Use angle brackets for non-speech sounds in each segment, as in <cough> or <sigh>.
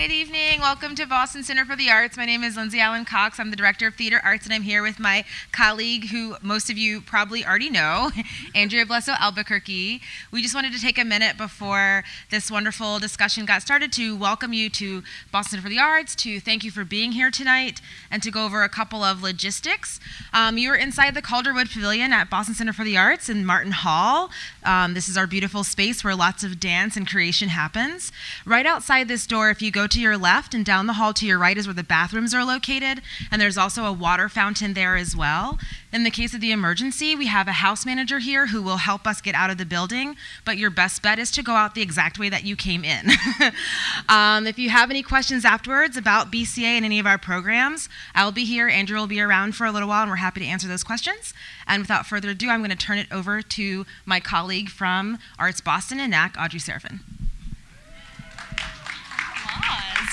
Good evening. Welcome to Boston Center for the Arts. My name is Lindsay Allen Cox. I'm the Director of Theater Arts, and I'm here with my colleague, who most of you probably already know, <laughs> Andrea Blesso Albuquerque. We just wanted to take a minute before this wonderful discussion got started to welcome you to Boston Center for the Arts, to thank you for being here tonight, and to go over a couple of logistics. Um, you are inside the Calderwood Pavilion at Boston Center for the Arts in Martin Hall. Um, this is our beautiful space where lots of dance and creation happens. Right outside this door, if you go to your left and down the hall to your right is where the bathrooms are located, and there's also a water fountain there as well. In the case of the emergency, we have a house manager here who will help us get out of the building, but your best bet is to go out the exact way that you came in. <laughs> um, if you have any questions afterwards about BCA and any of our programs, I'll be here, Andrew will be around for a little while, and we're happy to answer those questions. And without further ado, I'm going to turn it over to my colleague from Arts Boston and NAC, Audrey Seraphin.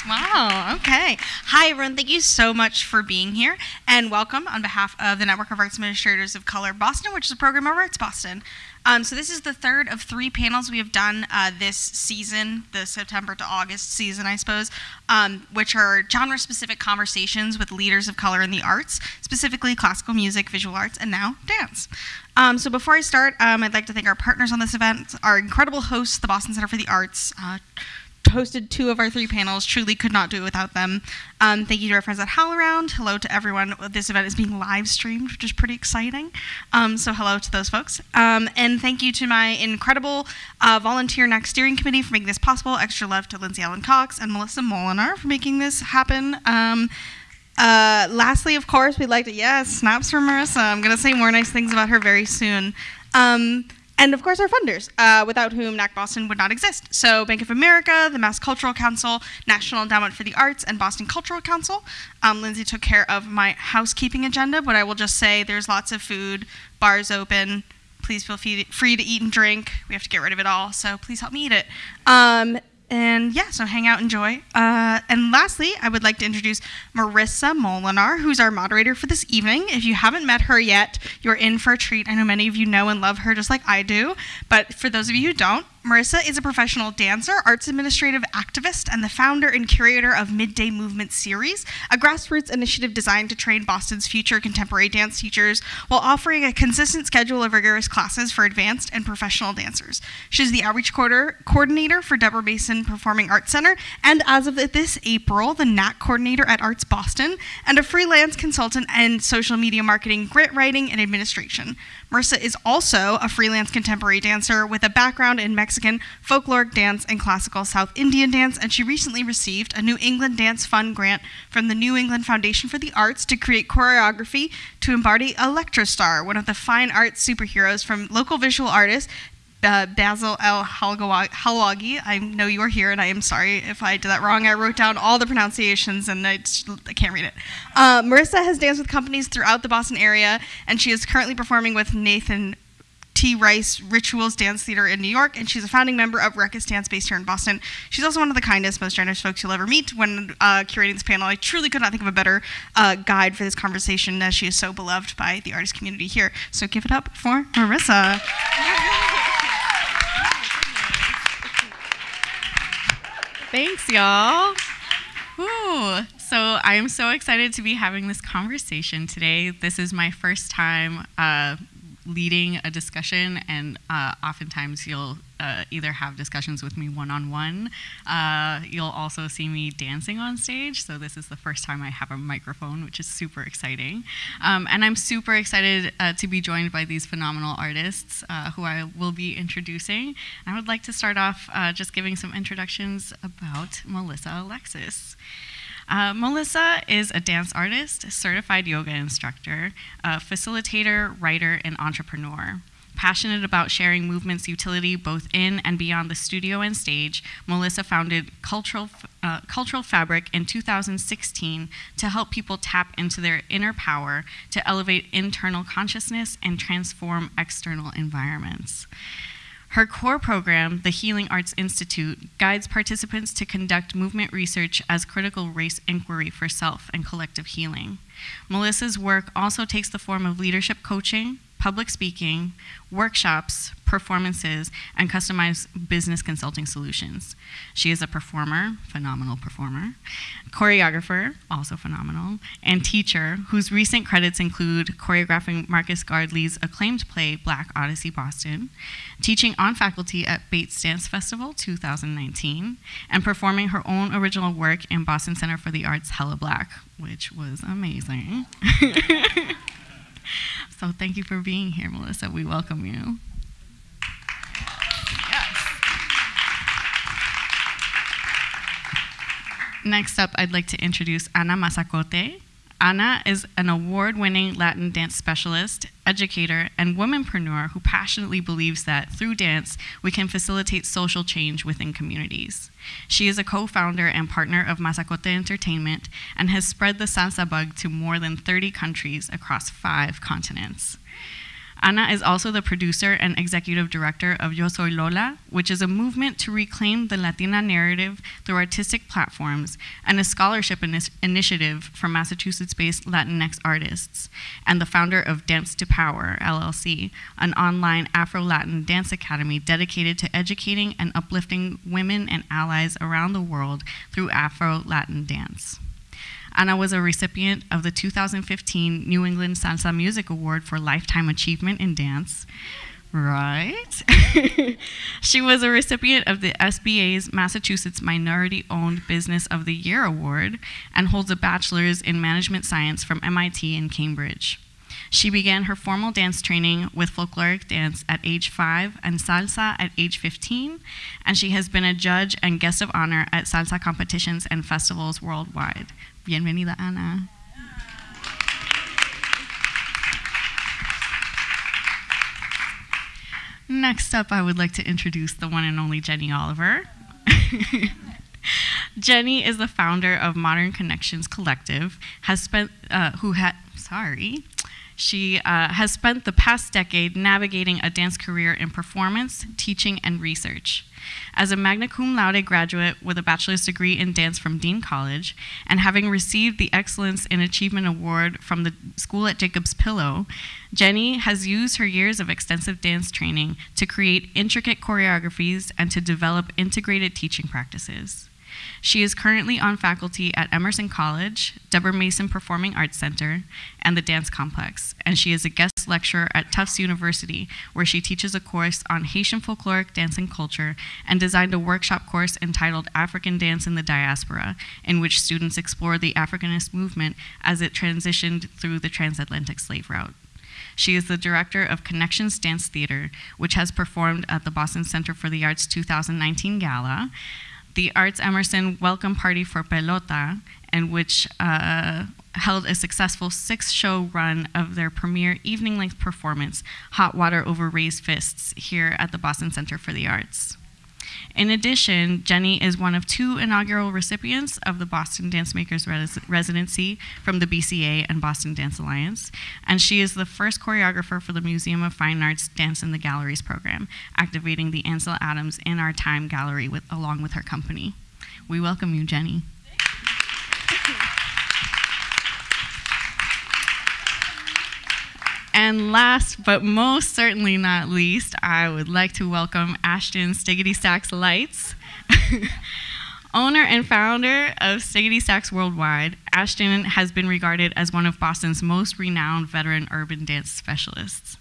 Wow. Okay. Hi, everyone. Thank you so much for being here and welcome on behalf of the Network of Arts Administrators of Color Boston, which is a program of Arts Boston. Um, so, this is the third of three panels we have done uh, this season, the September to August season, I suppose, um, which are genre specific conversations with leaders of color in the arts, specifically classical music, visual arts, and now dance. Um, so, before I start, um, I'd like to thank our partners on this event, our incredible hosts, the Boston Center for the Arts. Uh, hosted two of our three panels. Truly could not do it without them. Um, thank you to our friends at HowlRound. Hello to everyone. This event is being live streamed, which is pretty exciting. Um, so hello to those folks. Um, and thank you to my incredible uh, volunteer NAC steering committee for making this possible. Extra love to Lindsay Allen Cox and Melissa Molinar for making this happen. Um, uh, lastly, of course, we'd like to, yes, snaps for Marissa. I'm going to say more nice things about her very soon. Um, and of course our funders, uh, without whom NAC Boston would not exist. So Bank of America, the Mass Cultural Council, National Endowment for the Arts, and Boston Cultural Council. Um, Lindsay took care of my housekeeping agenda, but I will just say there's lots of food, bars open. Please feel free to eat and drink. We have to get rid of it all, so please help me eat it. Um, and yeah, so hang out, enjoy. Uh, and lastly, I would like to introduce Marissa Molinar, who's our moderator for this evening. If you haven't met her yet, you're in for a treat. I know many of you know and love her just like I do, but for those of you who don't, Marissa is a professional dancer, arts administrative activist, and the founder and curator of Midday Movement Series, a grassroots initiative designed to train Boston's future contemporary dance teachers while offering a consistent schedule of rigorous classes for advanced and professional dancers. She's the outreach coordinator for Deborah Mason Performing Arts Center, and as of this April, the NAC coordinator at Arts Boston, and a freelance consultant in social media marketing, grant writing, and administration. Marissa is also a freelance contemporary dancer with a background in Mexican folkloric dance and classical South Indian dance, and she recently received a New England Dance Fund grant from the New England Foundation for the Arts to create choreography to embody Electrostar, one of the fine arts superheroes from local visual artist uh, Basil El Halwagy. I know you are here, and I am sorry if I did that wrong. I wrote down all the pronunciations, and I, just, I can't read it. Uh, Marissa has danced with companies throughout the Boston area, and she is currently performing with Nathan Trice Rituals Dance Theater in New York, and she's a founding member of Ruckus Dance based here in Boston. She's also one of the kindest, most generous folks you'll ever meet. When uh, curating this panel, I truly could not think of a better uh, guide for this conversation, as she is so beloved by the artist community here. So give it up for Marissa. Thanks, y'all. Woo. So I'm so excited to be having this conversation today. This is my first time uh, leading a discussion, and uh, oftentimes you'll uh, either have discussions with me one on one. You'll also see me dancing on stage. So, this is the first time I have a microphone, which is super exciting. Um, and I'm super excited uh, to be joined by these phenomenal artists uh, who I will be introducing. I would like to start off uh, just giving some introductions about Melissa Alexis. Uh, Melissa is a dance artist, certified yoga instructor, facilitator, writer, and entrepreneur. Passionate about sharing movement's utility both in and beyond the studio and stage, Melissa founded Cultural, uh, Cultural Fabric in 2016 to help people tap into their inner power to elevate internal consciousness and transform external environments. Her core program, the Healing Arts Institute, guides participants to conduct movement research as critical race inquiry for self and collective healing. Melissa's work also takes the form of leadership coaching, public speaking, workshops, performances, and customized business consulting solutions. She is a performer, phenomenal performer, choreographer, also phenomenal, and teacher whose recent credits include choreographing Marcus Gardley's acclaimed play Black Odyssey Boston, teaching on faculty at Bates Dance Festival 2019, and performing her own original work in Boston Center for the Arts Hella Black, which was amazing. <laughs> so thank you for being here, Melissa. We welcome you. Next up, I'd like to introduce Ana Masacote. Ana is an award winning Latin dance specialist, educator, and womanpreneur who passionately believes that through dance, we can facilitate social change within communities. She is a co founder and partner of Masacote Entertainment and has spread the salsa bug to more than 30 countries across five continents. Ana is also the producer and executive director of Yo Soy Lola, which is a movement to reclaim the Latina narrative through artistic platforms and a scholarship initiative for Massachusetts based Latinx artists, and the founder of Dance to Power, LLC, an online Afro Latin dance academy dedicated to educating and uplifting women and allies around the world through Afro Latin dance. Ana was a recipient of the 2015 New England Salsa Music Award for Lifetime Achievement in Dance. Right. <laughs> she was a recipient of the SBA's Massachusetts Minority Owned Business of the Year Award and holds a bachelor's in management science from MIT in Cambridge. She began her formal dance training with folkloric dance at age five and salsa at age 15, and she has been a judge and guest of honor at salsa competitions and festivals worldwide. Bienvenida, Ana. Next up, I would like to introduce the one and only Jenny Oliver. <laughs> Jenny is the founder of Modern Connections Collective, has spent, uh, who had, sorry, she uh, has spent the past decade navigating a dance career in performance, teaching, and research. As a magna cum laude graduate with a bachelor's degree in dance from Dean College, and having received the Excellence in Achievement Award from the school at Jacob's Pillow, Jenny has used her years of extensive dance training to create intricate choreographies and to develop integrated teaching practices. She is currently on faculty at Emerson College, Deborah Mason Performing Arts Center, and the Dance Complex, and she is a guest lecturer at Tufts University, where she teaches a course on Haitian folkloric dance and culture and designed a workshop course entitled African Dance in the Diaspora, in which students explore the Africanist movement as it transitioned through the transatlantic slave route. She is the director of Connections Dance Theater, which has performed at the Boston Center for the Arts 2019 Gala, the Arts Emerson Welcome Party for Pelota, and which uh, held a successful six show run of their premiere evening length performance, Hot Water Over Raised Fists, here at the Boston Center for the Arts. In addition, Jenny is one of two inaugural recipients of the Boston Dance Makers Res- Residency from the BCA and Boston Dance Alliance, and she is the first choreographer for the Museum of Fine Arts Dance in the Galleries program, activating the Ansel Adams In Our Time Gallery with, along with her company. We welcome you, Jenny. And last but most certainly not least, I would like to welcome Ashton Stiggity Stacks Lights. <laughs> Owner and founder of Stiggity Stacks Worldwide, Ashton has been regarded as one of Boston's most renowned veteran urban dance specialists.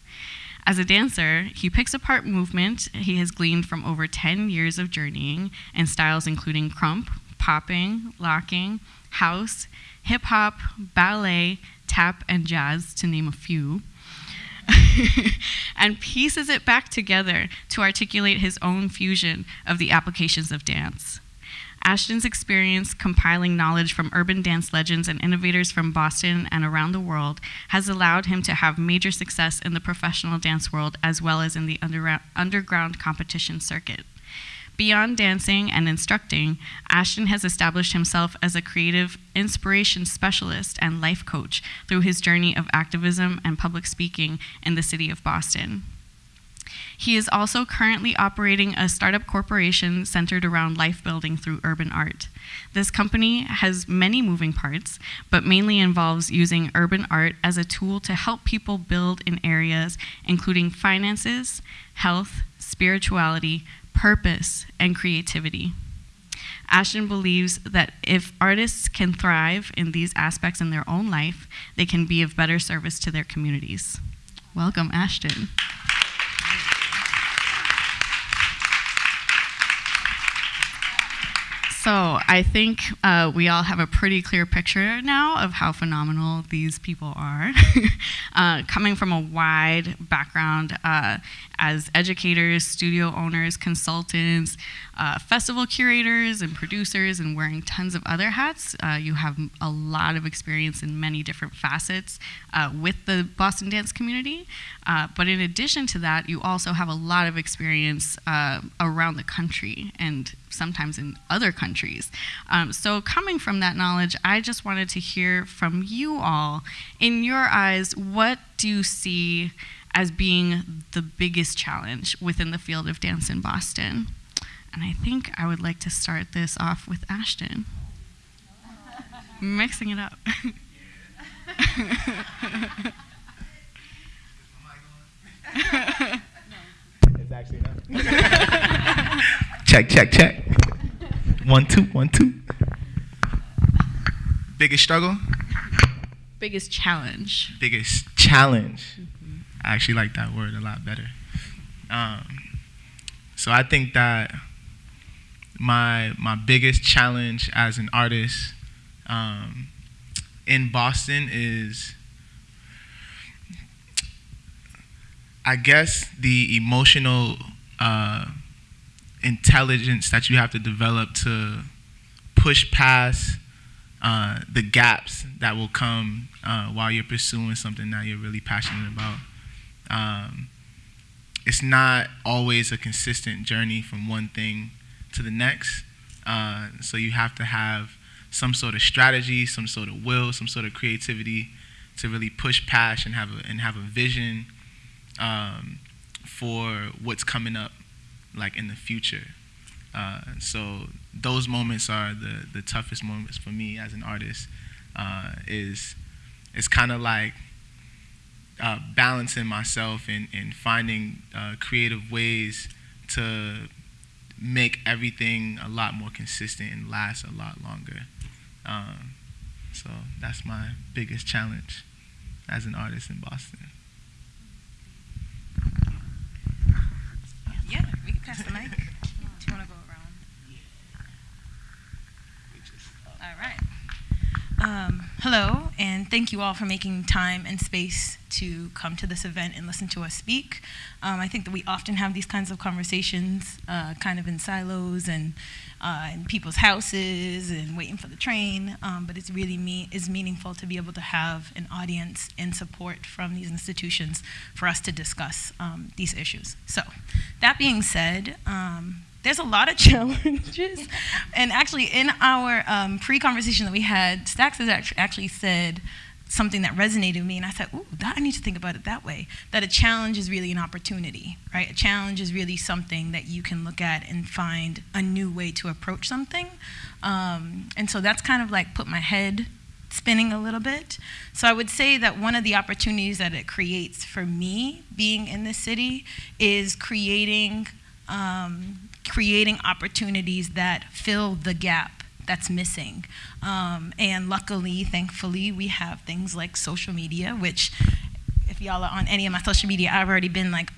As a dancer, he picks apart movement he has gleaned from over 10 years of journeying in styles including krump, popping, locking, house, hip hop, ballet, tap, and jazz, to name a few. <laughs> and pieces it back together to articulate his own fusion of the applications of dance. Ashton's experience compiling knowledge from urban dance legends and innovators from Boston and around the world has allowed him to have major success in the professional dance world as well as in the underground competition circuit. Beyond dancing and instructing, Ashton has established himself as a creative inspiration specialist and life coach through his journey of activism and public speaking in the city of Boston. He is also currently operating a startup corporation centered around life building through urban art. This company has many moving parts, but mainly involves using urban art as a tool to help people build in areas including finances, health, spirituality, purpose, and creativity. Ashton believes that if artists can thrive in these aspects in their own life, they can be of better service to their communities. Welcome, Ashton. So I think uh, we all have a pretty clear picture now of how phenomenal these people are. <laughs> uh, coming from a wide background uh, as educators, studio owners, consultants, uh, festival curators, and producers, and wearing tons of other hats. Uh, you have a lot of experience in many different facets uh, with the Boston dance community. Uh, but in addition to that, you also have a lot of experience uh, around the country and sometimes in other countries. Um, so, coming from that knowledge, I just wanted to hear from you all. In your eyes, what do you see? As being the biggest challenge within the field of dance in Boston. And I think I would like to start this off with Ashton. Mixing it up. <laughs> it's actually not. <laughs> check, check, check. One, two, one, two. Biggest struggle? Biggest challenge. Biggest challenge. I actually like that word a lot better. Um, so I think that my my biggest challenge as an artist um, in Boston is, I guess, the emotional uh, intelligence that you have to develop to push past uh, the gaps that will come uh, while you're pursuing something that you're really passionate about. Um, it's not always a consistent journey from one thing to the next. Uh, so you have to have some sort of strategy, some sort of will, some sort of creativity to really push past and have a, and have a vision um, for what's coming up, like in the future. Uh, so those moments are the the toughest moments for me as an artist. Uh, is it's kind of like uh, balancing myself and, and finding uh, creative ways to make everything a lot more consistent and last a lot longer. Um, so that's my biggest challenge as an artist in Boston. Yeah, we can pass the mic. Do you want to go around? All right. Um, hello, and thank you all for making time and space to come to this event and listen to us speak. Um, I think that we often have these kinds of conversations uh, kind of in silos and uh, in people's houses and waiting for the train, um, but it's really me- is meaningful to be able to have an audience and support from these institutions for us to discuss um, these issues. So, that being said, um, there's a lot of <laughs> challenges. and actually, in our um, pre conversation that we had, Stacks has actually said something that resonated with me, and I said, Ooh, that, I need to think about it that way. That a challenge is really an opportunity, right? A challenge is really something that you can look at and find a new way to approach something. Um, and so that's kind of like put my head spinning a little bit. So I would say that one of the opportunities that it creates for me being in this city is creating um, creating opportunities that fill the gap that's missing. Um, and luckily, thankfully, we have things like social media, which, if y'all are on any of my social media, I've already been like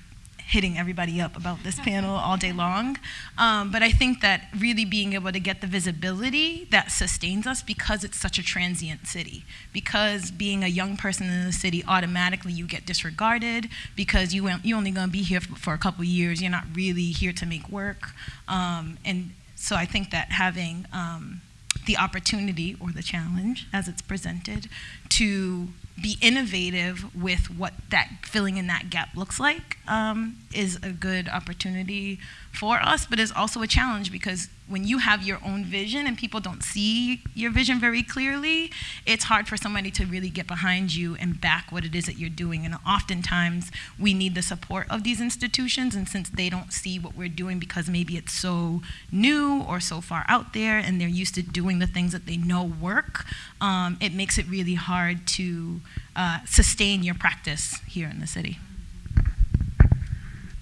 hitting everybody up about this <laughs> panel all day long. Um, but I think that really being able to get the visibility that sustains us because it's such a transient city. Because being a young person in the city, automatically you get disregarded because you you're only going to be here for, for, a couple years. You're not really here to make work. Um, and so I think that having um, the opportunity or the challenge as it's presented to be innovative with what that filling in that gap looks like um, is a good opportunity for us, but it's also a challenge because when you have your own vision and people don't see your vision very clearly, it's hard for somebody to really get behind you and back what it is that you're doing. And oftentimes we need the support of these institutions, and since they don't see what we're doing because maybe it's so new or so far out there and they're used to doing the things that they know work, um, it makes it really hard to uh, sustain your practice here in the city.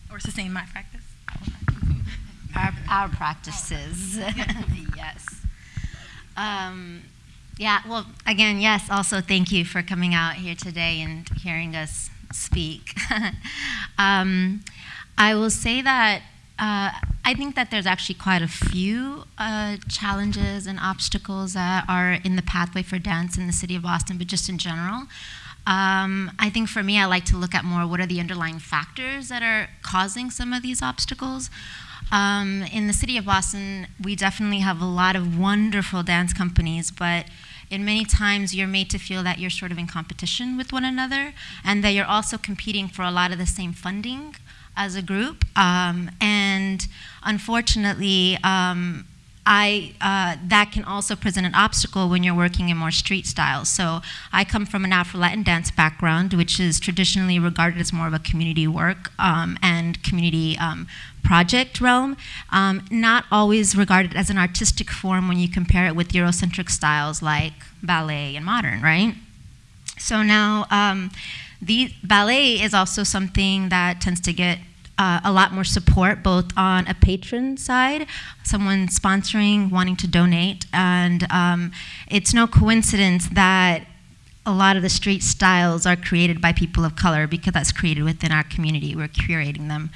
Or sustain my practice. Our, our practices, <laughs> yes. Um, yeah, well, again, yes, also thank you for coming out here today and hearing us speak. <laughs> um, I will say that uh, I think that there's actually quite a few uh, challenges and obstacles that are in the pathway for dance in the city of Boston, but just in general. Um, I think for me, I like to look at more what are the underlying factors that are causing some of these obstacles. Um, in the city of Boston, we definitely have a lot of wonderful dance companies, but in many times you're made to feel that you're sort of in competition with one another and that you're also competing for a lot of the same funding as a group. Um, and unfortunately, um, I, uh, that can also present an obstacle when you're working in more street styles. So I come from an Afro-Latin dance background, which is traditionally regarded as more of a community work um, and community um, project realm, um, not always regarded as an artistic form when you compare it with Eurocentric styles like ballet and modern, right? So now, um, the ballet is also something that tends to get uh, a lot more support both on a patron side, someone sponsoring, wanting to donate, and um, it's no coincidence that a lot of the street styles are created by people of color because that's created within our community. We're curating them.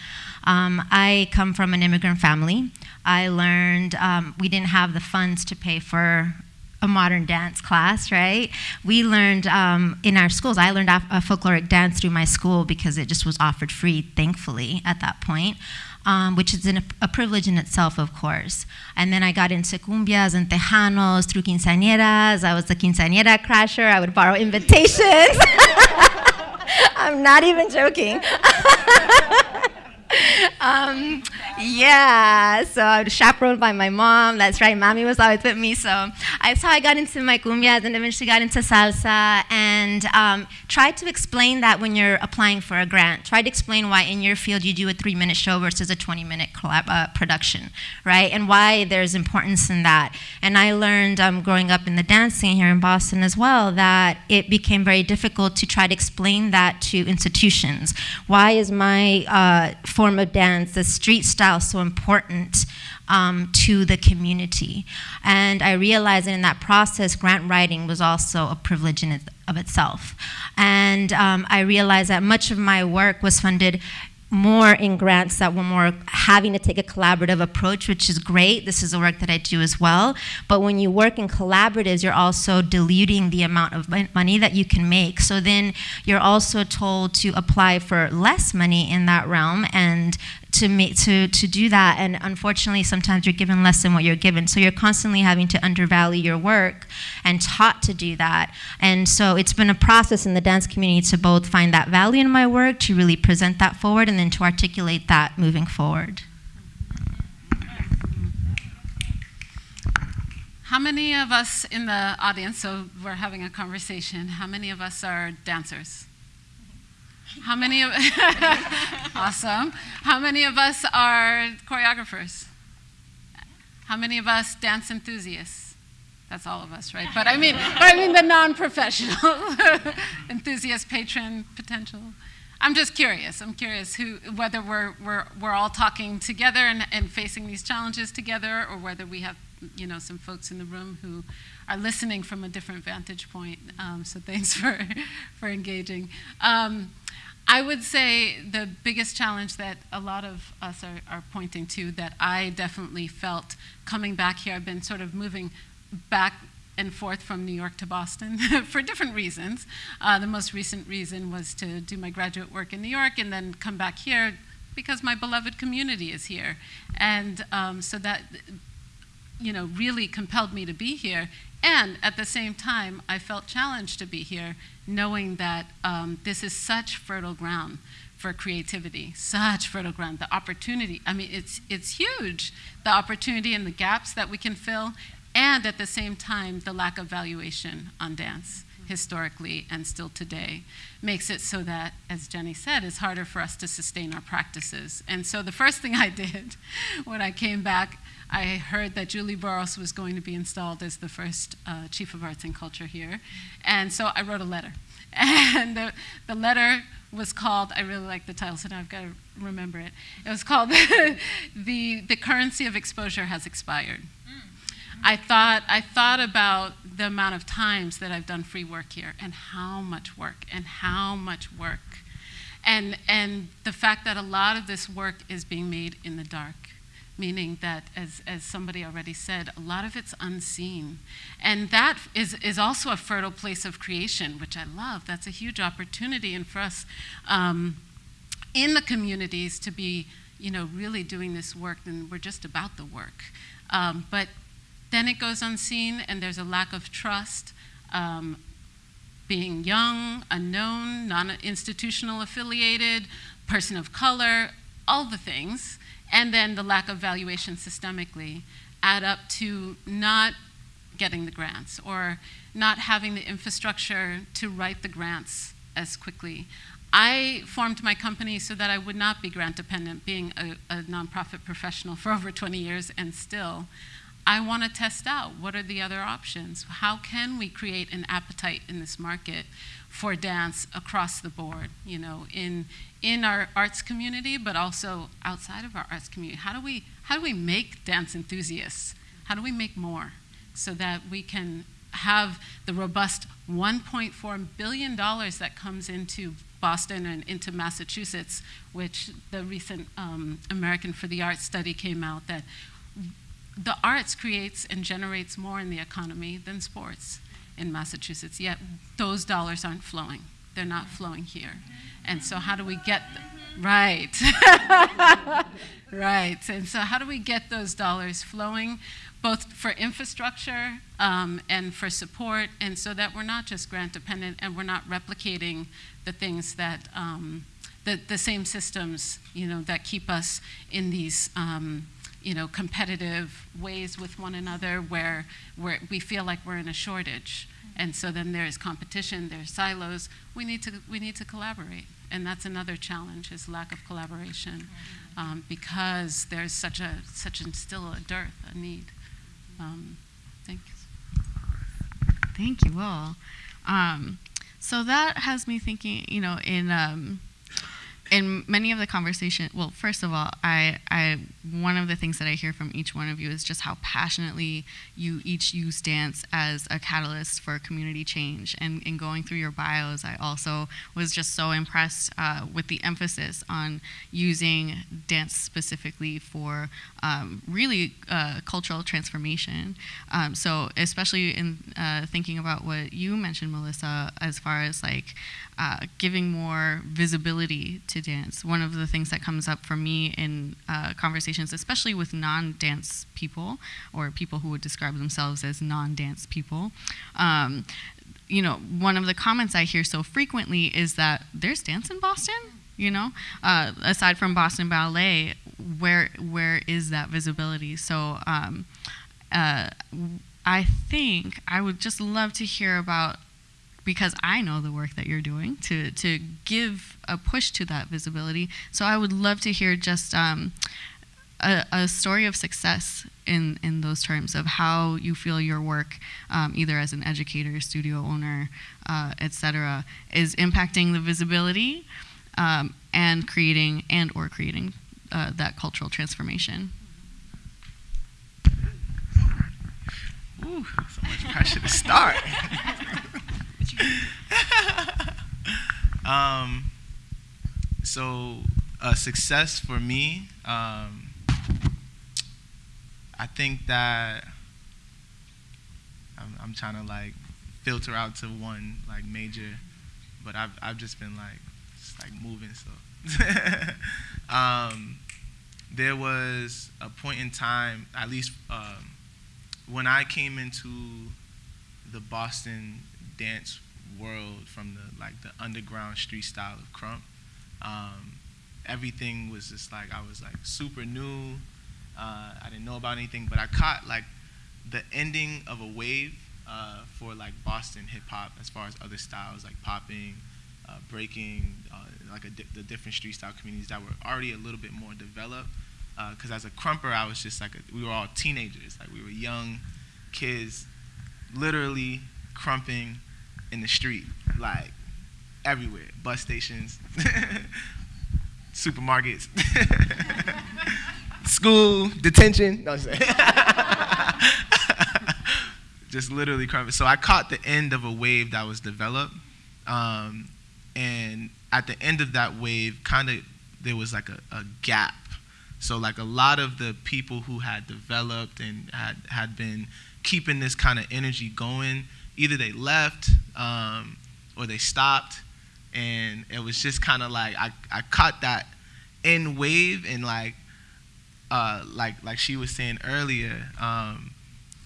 Um, I come from an immigrant family. I learned um, we didn't have the funds to pay for a modern dance class, right? We learned um, in our schools, I learned a folkloric dance through my school because it just was offered free, thankfully, at that point. Um, which is an, a privilege in itself, of course. And then I got into cumbias and tejanos through quinceañeras. I was the quinceañera crasher. I would borrow invitations. <laughs> I'm not even joking. <laughs> um, yeah, so I was chaperoned by my mom. That's right, mommy was always with me. So that's how I got into my cumbias and eventually got into salsa and um, to explain that when you're applying for a grant. Try to explain why in your field you do a three minute show versus a 20 minute collab, uh, production, right? And why there's importance in that. And I learned um, growing up in the dance scene here in Boston as well that it became very difficult to try to explain that to institutions. Why is my uh, form of dance, the street style, so important um, to the community. And I realized that in that process, grant writing was also a privilege in it, of itself. And um, I realized that much of my work was funded more in grants that were more having to take a collaborative approach, which is great. This is the work that I do as well. But when you work in collaboratives, you're also diluting the amount of money that you can make. So then you're also told to apply for less money in that realm and to make to to do that and unfortunately sometimes you're given less than what you're given. So you're constantly having to undervalue your work and taught to do that. And so it's been a process in the dance community to both find that value in my work to really present that forward and then to articulate that moving forward. How many of us in the audience, so we're having a conversation, how many of us are dancers? How many of <laughs> awesome? How many of us are choreographers? How many of us dance enthusiasts? That's all of us, right? But I mean, but I mean the non-professional <laughs> enthusiast, patron, potential. I'm just curious. I'm curious who, whether we're, we're, we're all talking together and, and facing these challenges together, or whether we have, you know, some folks in the room who are listening from a different vantage point. Um, so thanks <laughs> for, for engaging. Um, I would say the biggest challenge that a lot of us are, are, pointing to that I definitely felt coming back here, I've been sort of moving back and forth from New York to Boston <laughs> for different reasons. Uh, the most recent reason was to do my graduate work in New York and then come back here because my beloved community is here. And um, so that, you know, really compelled me to be here. And at the same time, I felt challenged to be here, knowing that um, this is such fertile ground for creativity, such fertile ground. The opportunity, I mean, it's, it's huge. The opportunity and the gaps that we can fill, and at the same time, the lack of valuation on dance historically and still today makes it so that, as Jenny said, it's harder for us to sustain our practices. And so the first thing <laughs> I did when I came back, I heard that Julie Burros was going to be installed as the first uh, Chief of Arts and Culture here. And so I wrote a letter. <laughs> And the, the letter was called, I really like the title, so now I've got to remember it. It was called <laughs> the, the Currency of Exposure Has Expired. I thought, I thought about the amount of times that I've done free work here and how much work and how much work. And, and the fact that a lot of this work is being made in the dark, meaning that, as, as somebody already said, a lot of it's unseen. And that is, is also a fertile place of creation, which I love. That's a huge opportunity and for us um, in the communities to be, you know, really doing this work, and we're just about the work. Um, but then it goes unseen, and there's a lack of trust. Um, being young, unknown, non institutional affiliated, person of color, all the things, and then the lack of valuation systemically add up to not getting the grants or not having the infrastructure to write the grants as quickly. I formed my company so that I would not be grant dependent, being a, a nonprofit professional for <laughs> over 20 years and still. I want to test out what are the other options. How can we create an appetite in this market for dance across the board? You know, in in our arts community, but also outside of our arts community. How do we how do we make dance enthusiasts? How do we make more so that we can have the robust 1.4 billion dollars that comes into Boston and into Massachusetts, which the recent um, American for the Arts study came out that the arts creates and generates more in the economy than sports in Massachusetts, yet those dollars aren't flowing. They're not flowing here. And so, how do we get them? Right. <laughs> right. And so, how do we get those dollars flowing, both for infrastructure um, and for support, and so that we're not just grant dependent and we're not replicating the things that. Um, the, the same systems, you know, that keep us in these um, you know, competitive ways with one another where, where we feel like we're in a shortage. And so then there's competition, there's silos. We need to, we need to collaborate. And that's another challenge is lack of collaboration um, because there's such a, such a, still a dearth, a need. Um, thank you. Thank you all. Um, so that has me thinking, you know, in, um, in many of the conversation, well, first of all, I, I, one of the things that I hear from each one of you is just how passionately you each use dance as a catalyst for community change. And in going through your bios, I also was just so impressed uh, with the emphasis on using dance specifically for um, really uh, cultural transformation. Um, so, especially in uh, thinking about what you mentioned, Melissa, as far as like uh, giving more visibility to dance. One of the things that comes up for me in uh, conversations, especially with non dance people or people who would describe themselves as non dance people, um, you know, one of the comments I hear so frequently is that there's dance in Boston. You know, uh, aside from Boston Ballet, where where is that visibility? So, um, uh, I think I would just love to hear about because I know the work that you're doing to to give a push to that visibility. So I would love to hear just um, a, a, story of success in in those terms of how you feel your work, um, either as an educator, studio owner, uh, etc., is impacting the visibility um, and creating and or creating uh, that cultural transformation. Ooh, so much pressure to start. <laughs> um, so, a success for me, um, I think that I'm, I'm trying to like filter out to one like major, but I've I've just been like just like moving. So, <laughs> um, there was a point in time, at least um, when I came into the Boston dance world from the like the underground street style of krump Um, everything was just like I was like super new. Uh, I didn't know about anything, but I caught like the ending of a wave uh, for like Boston hip hop as far as other styles like popping, uh, breaking, uh, like di- the different street style communities that were already a little bit more developed. Because uh, as a krumper, I was just like a, we were all teenagers, like we were young kids, literally krumping in the street, like everywhere, bus stations, <laughs> supermarkets, <laughs> school, detention. No, just, <laughs> just literally krumping. So I caught the end of a wave that was developed, um, and at the end of that wave, kind of there was like a, a gap. So like a lot of the people who had developed and had had been keeping this kind of energy going, either they left um, or they stopped, and it was just kind of like I, I caught that end wave and like uh, like like she was saying earlier, um,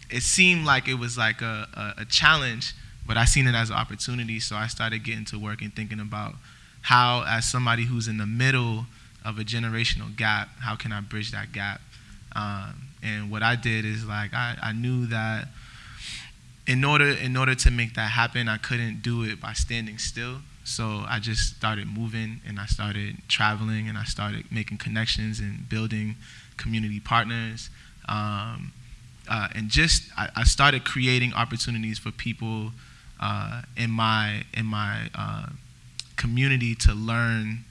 it seemed like it was like a, a, a challenge, but I seen it as an opportunity. So I started getting to work and thinking about how, as somebody who's in the middle of a generational gap, how can I bridge that gap? Um, and what I did is like I, I knew that in order in order to make that happen, I couldn't do it by standing still. So I just started moving and I started traveling and I started making connections and building community partners. Um, uh, and just I, I, started creating opportunities for people uh, in my in my uh, community to learn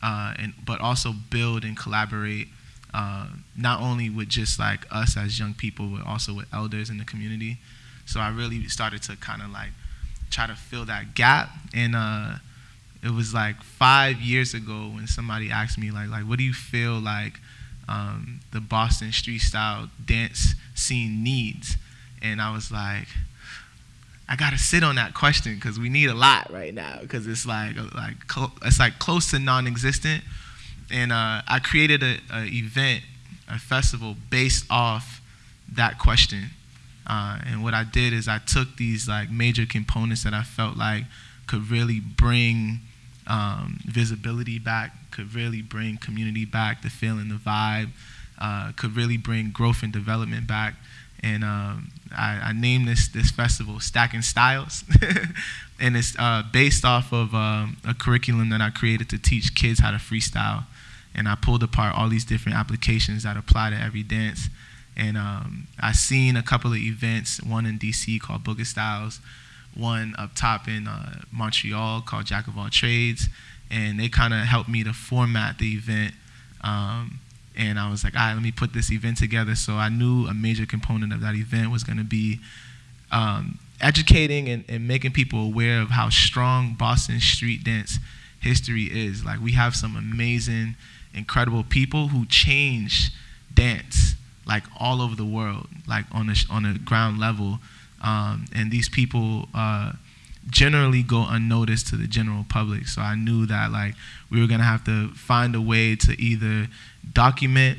uh, and but also build and collaborate uh, not only with just like us as young people but also with elders in the community so I really started to kind of like try to fill that gap. And uh, it was like five years ago when somebody asked me like, like, what do you feel like um, the Boston street style dance scene needs? And I was like, I gotta sit on that question because we need a lot right now because it's like like it's like close to non-existent. And uh, I created a, a event, a festival based off that question. Uh, and what I did is I took these like major components that I felt like could really bring um, visibility back, could really bring community back, the feeling, the vibe, uh, could really bring growth and development back. And um, I, I, named this this festival Stacking Styles, <laughs> and it's uh, based off of um, a curriculum that I created to teach kids how to freestyle. And I pulled apart all these different applications that apply to every dance. And um, I seen a couple of events, one in DC called Booger Styles, one up top in uh, Montreal called Jack of All Trades, and they kind of helped me to format the event. Um, and I was like, all right, let me put this event together. So I knew a major component of that event was going to be um, educating and, and making people aware of how strong Boston street dance history is. Like we have some amazing, incredible people who change dance like all over the world, like on a on a ground level, um, and these people uh, generally go unnoticed to the general public. So I knew that like we were gonna have to find a way to either document,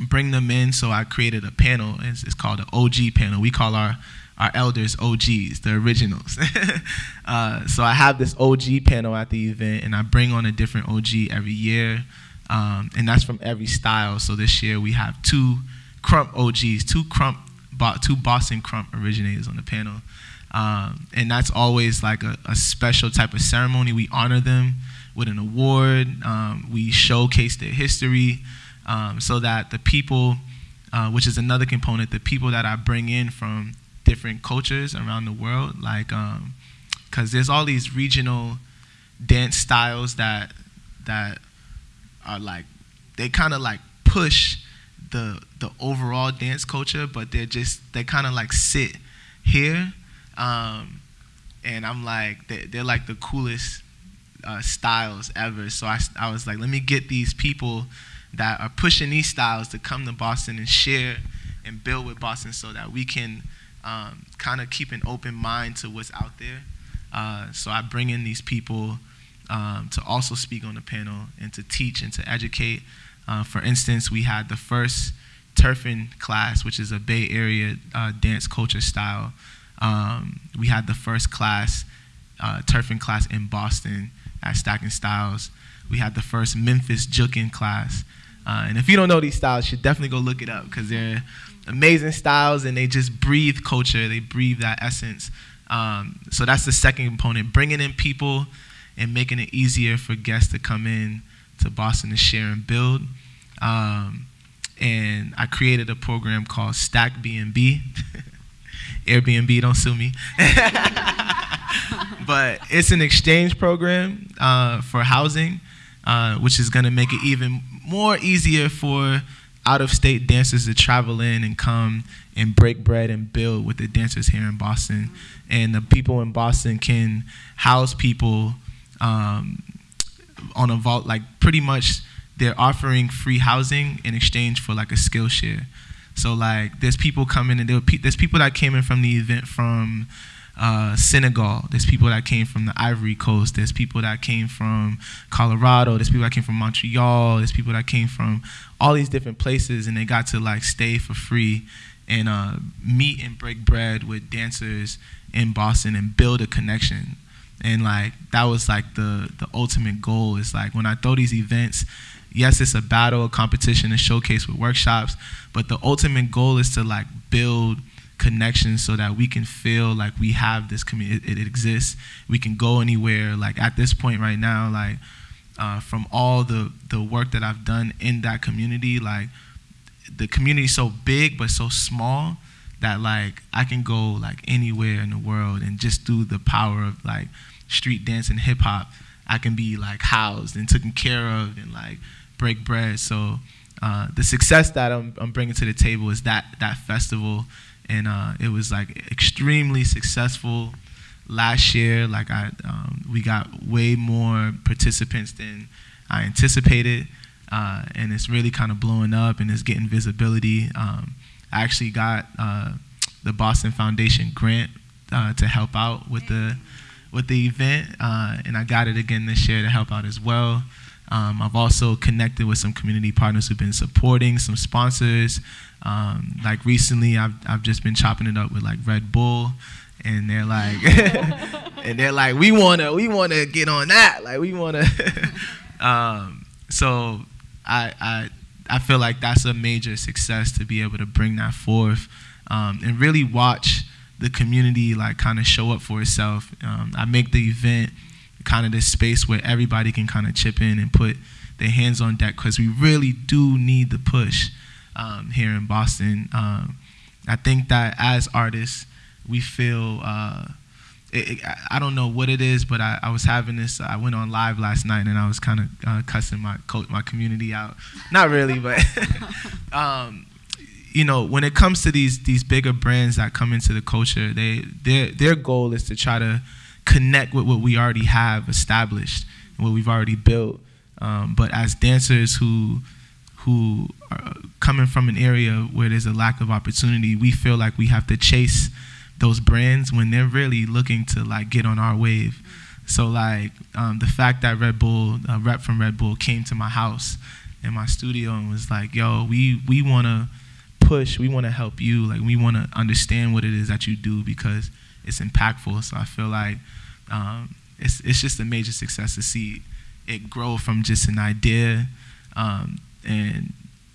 bring them in. So I created a panel. It's, it's called an OG panel. We call our our elders OGs, the originals. <laughs> uh, so I have this OG panel at the event, and I bring on a different OG every year. Um, and that's from every style. So this year we have two Krump OGs, two Krump, two Boston Krump originators on the panel. Um, and that's always like a, a, special type of ceremony. We honor them with an award. Um, we showcase their history um, so that the people, uh, which is another component, the people that I bring in from different cultures around the world, like, because um, there's all these regional dance styles that that are like they kind of like push the the overall dance culture, but they're just they kind of like sit here, um, and I'm like they, they're like the coolest uh, styles ever. So I I was like, let me get these people that are pushing these styles to come to Boston and share and build with Boston, so that we can um, kind of keep an open mind to what's out there. Uh, so I bring in these people um, to also speak on the panel and to teach and to educate. Uh, for instance, we had the first turfing class, which is a Bay Area uh, dance culture style. Um, we had the first class, uh, turfing class in Boston at Stacking Styles. we had the first Memphis juking class. Uh, and if you don't know these styles, you should definitely go look it up because they're amazing styles and they just breathe culture. They breathe that essence. Um, so that's the second component, bringing in people and making it easier for guests to come in to Boston to share and build. Um, and I created a program called Stack BNB. <laughs> Airbnb, don't sue me. <laughs> but it's an exchange program uh, for housing, uh, which is going to make it even more easier for out-of-state dancers to travel in and come and break bread and build with the dancers here in Boston. And the people in Boston can house people um, on a vault, like pretty much they're offering free housing in exchange for like a skill share. So like there's people coming and pe- there's people that came in from the event from uh, Senegal. There's people that came from the Ivory Coast. There's people that came from Colorado. There's people that came from Montreal. There's people that came from all these different places, and they got to like stay for free and uh, meet and break bread with dancers in Boston and build a connection. And like that was like the the ultimate goal. Is like when I throw these events, yes, it's a battle, a competition, a showcase with workshops, but the ultimate goal is to like build connections so that we can feel like we have this community, it, it, exists. We can go anywhere. Like at this point right now, like uh, from all the, the work that I've done in that community, like the community so big but so small that like I can go like anywhere in the world and just through the power of like street dance and hip hop, I can be like housed and taken care of and like break bread. So uh, the success that I'm, I'm, bringing to the table is that that festival, and uh, it was like extremely successful last year. Like I, um, we got way more participants than I anticipated, uh, and it's really kind of blowing up and it's getting visibility. Um, I actually got uh, the Boston Foundation grant uh, to help out with the with the event, uh, and I got it again this year to help out as well. Um, I've also connected with some community partners who've been supporting, some sponsors. Um, like recently, I've, I've just been chopping it up with like Red Bull, and they're like, <laughs> and they're like, we wanna, we wanna get on that, like we wanna. <laughs> um, so I, I, I feel like that's a major success to be able to bring that forth, um, and really watch the community like kind of show up for itself. Um, I make the event kind of this space where everybody can kind of chip in and put their hands on deck because we really do need the push um, here in Boston. Um, I think that as artists, we feel. Uh, it, I don't know what it is, but I, I, was having this. I went on live last night and I was kind of uh, cussing my my community out. Not really, but <laughs> um, you know, when it comes to these these bigger brands that come into the culture, they their their goal is to try to connect with what we already have established what we've already built. Um, but as dancers who who are coming from an area where there's a lack of opportunity, we feel like we have to chase those brands when they're really looking to like get on our wave. So like um, the fact that Red Bull, a rep from Red Bull, came to my house in my studio and was like, "Yo, we we want to push, we want to help you, like we want to understand what it is that you do because it's impactful." So I feel like um, it's, it's just a major success to see it grow from just an idea um, and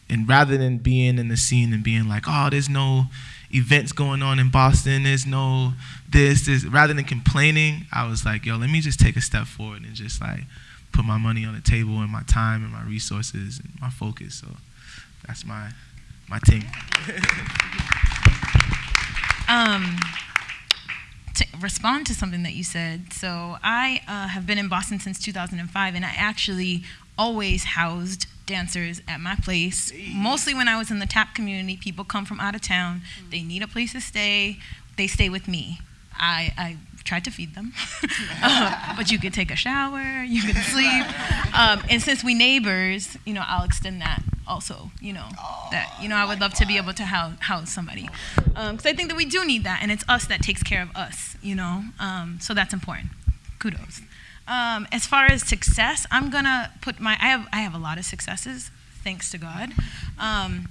and rather than being in the scene and being like oh there's no events going on in boston there's no this this rather than complaining i was like yo let me just take a step forward and just like put my money on the table and my time and my resources and my focus so that's my my team <laughs> um to respond to something that you said. So I uh, have been in Boston since 2005, and I actually always housed dancers at my place. Mostly when I was in the tap community, people come from out of town. They need a place to stay. They stay with me. I, I tried to feed them, uh, <laughs> but you could take a shower, you could sleep. <laughs> Um, and since we neighbors, you know, I'll extend that also, you know, that, you know, I would love to be able to house, house somebody. Because um, I think that we do need that, and it's us that takes care of us, you know, um, so that's important. Kudos. Um, as far as success, I'm gonna put my, I have, I have a lot of successes, thanks to God. Um,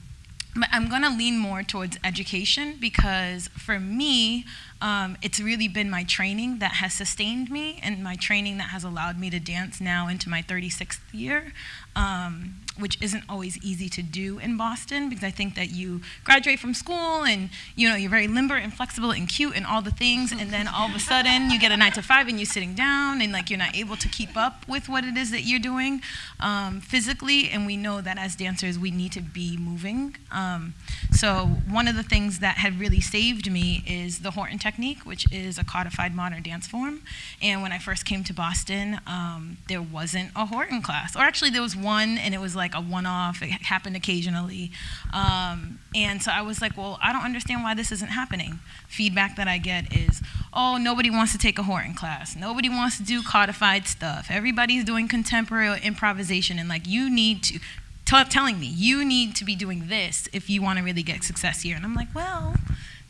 but I'm gonna lean more towards education because for me, Um, it's really been my training that has sustained me and my training that has allowed me to dance now into my 36th year. Um, which isn't always easy to do in Boston because I think that you graduate from school and you know you're very limber and flexible and cute and all the things and then all of a sudden you get a nine to five and you're sitting down and like you're not able to keep up with what it is that you're doing um, physically and we know that as dancers we need to be moving um, so one of the things that had really saved me is the Horton technique which is a codified modern dance form and when I first came to Boston um, there wasn't a Horton class or actually there was one and it was like a one-off. It happened occasionally, um, and so I was like, well, I don't understand why this isn't happening. Feedback that I get is, oh, nobody wants to take a Horton class. Nobody wants to do codified stuff. Everybody's doing contemporary improvisation, and like you need to. Telling me you need to be doing this if you want to really get success here, and I'm like, well,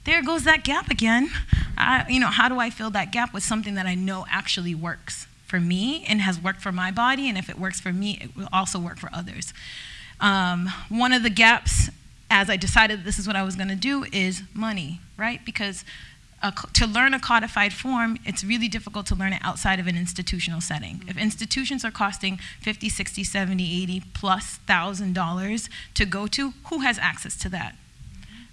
there goes that gap again. I, you know, how do I fill that gap with something that I know actually works? for me and has worked for my body, and if it works for me, it will also work for others. Um, one of the gaps, as I decided this is what I was going to do, is money, right? Because to learn a codified form, it's really difficult to learn it outside of an institutional setting. If institutions are costing 50, 60, 70, 80 plus thousand dollars to go to, who has access to that?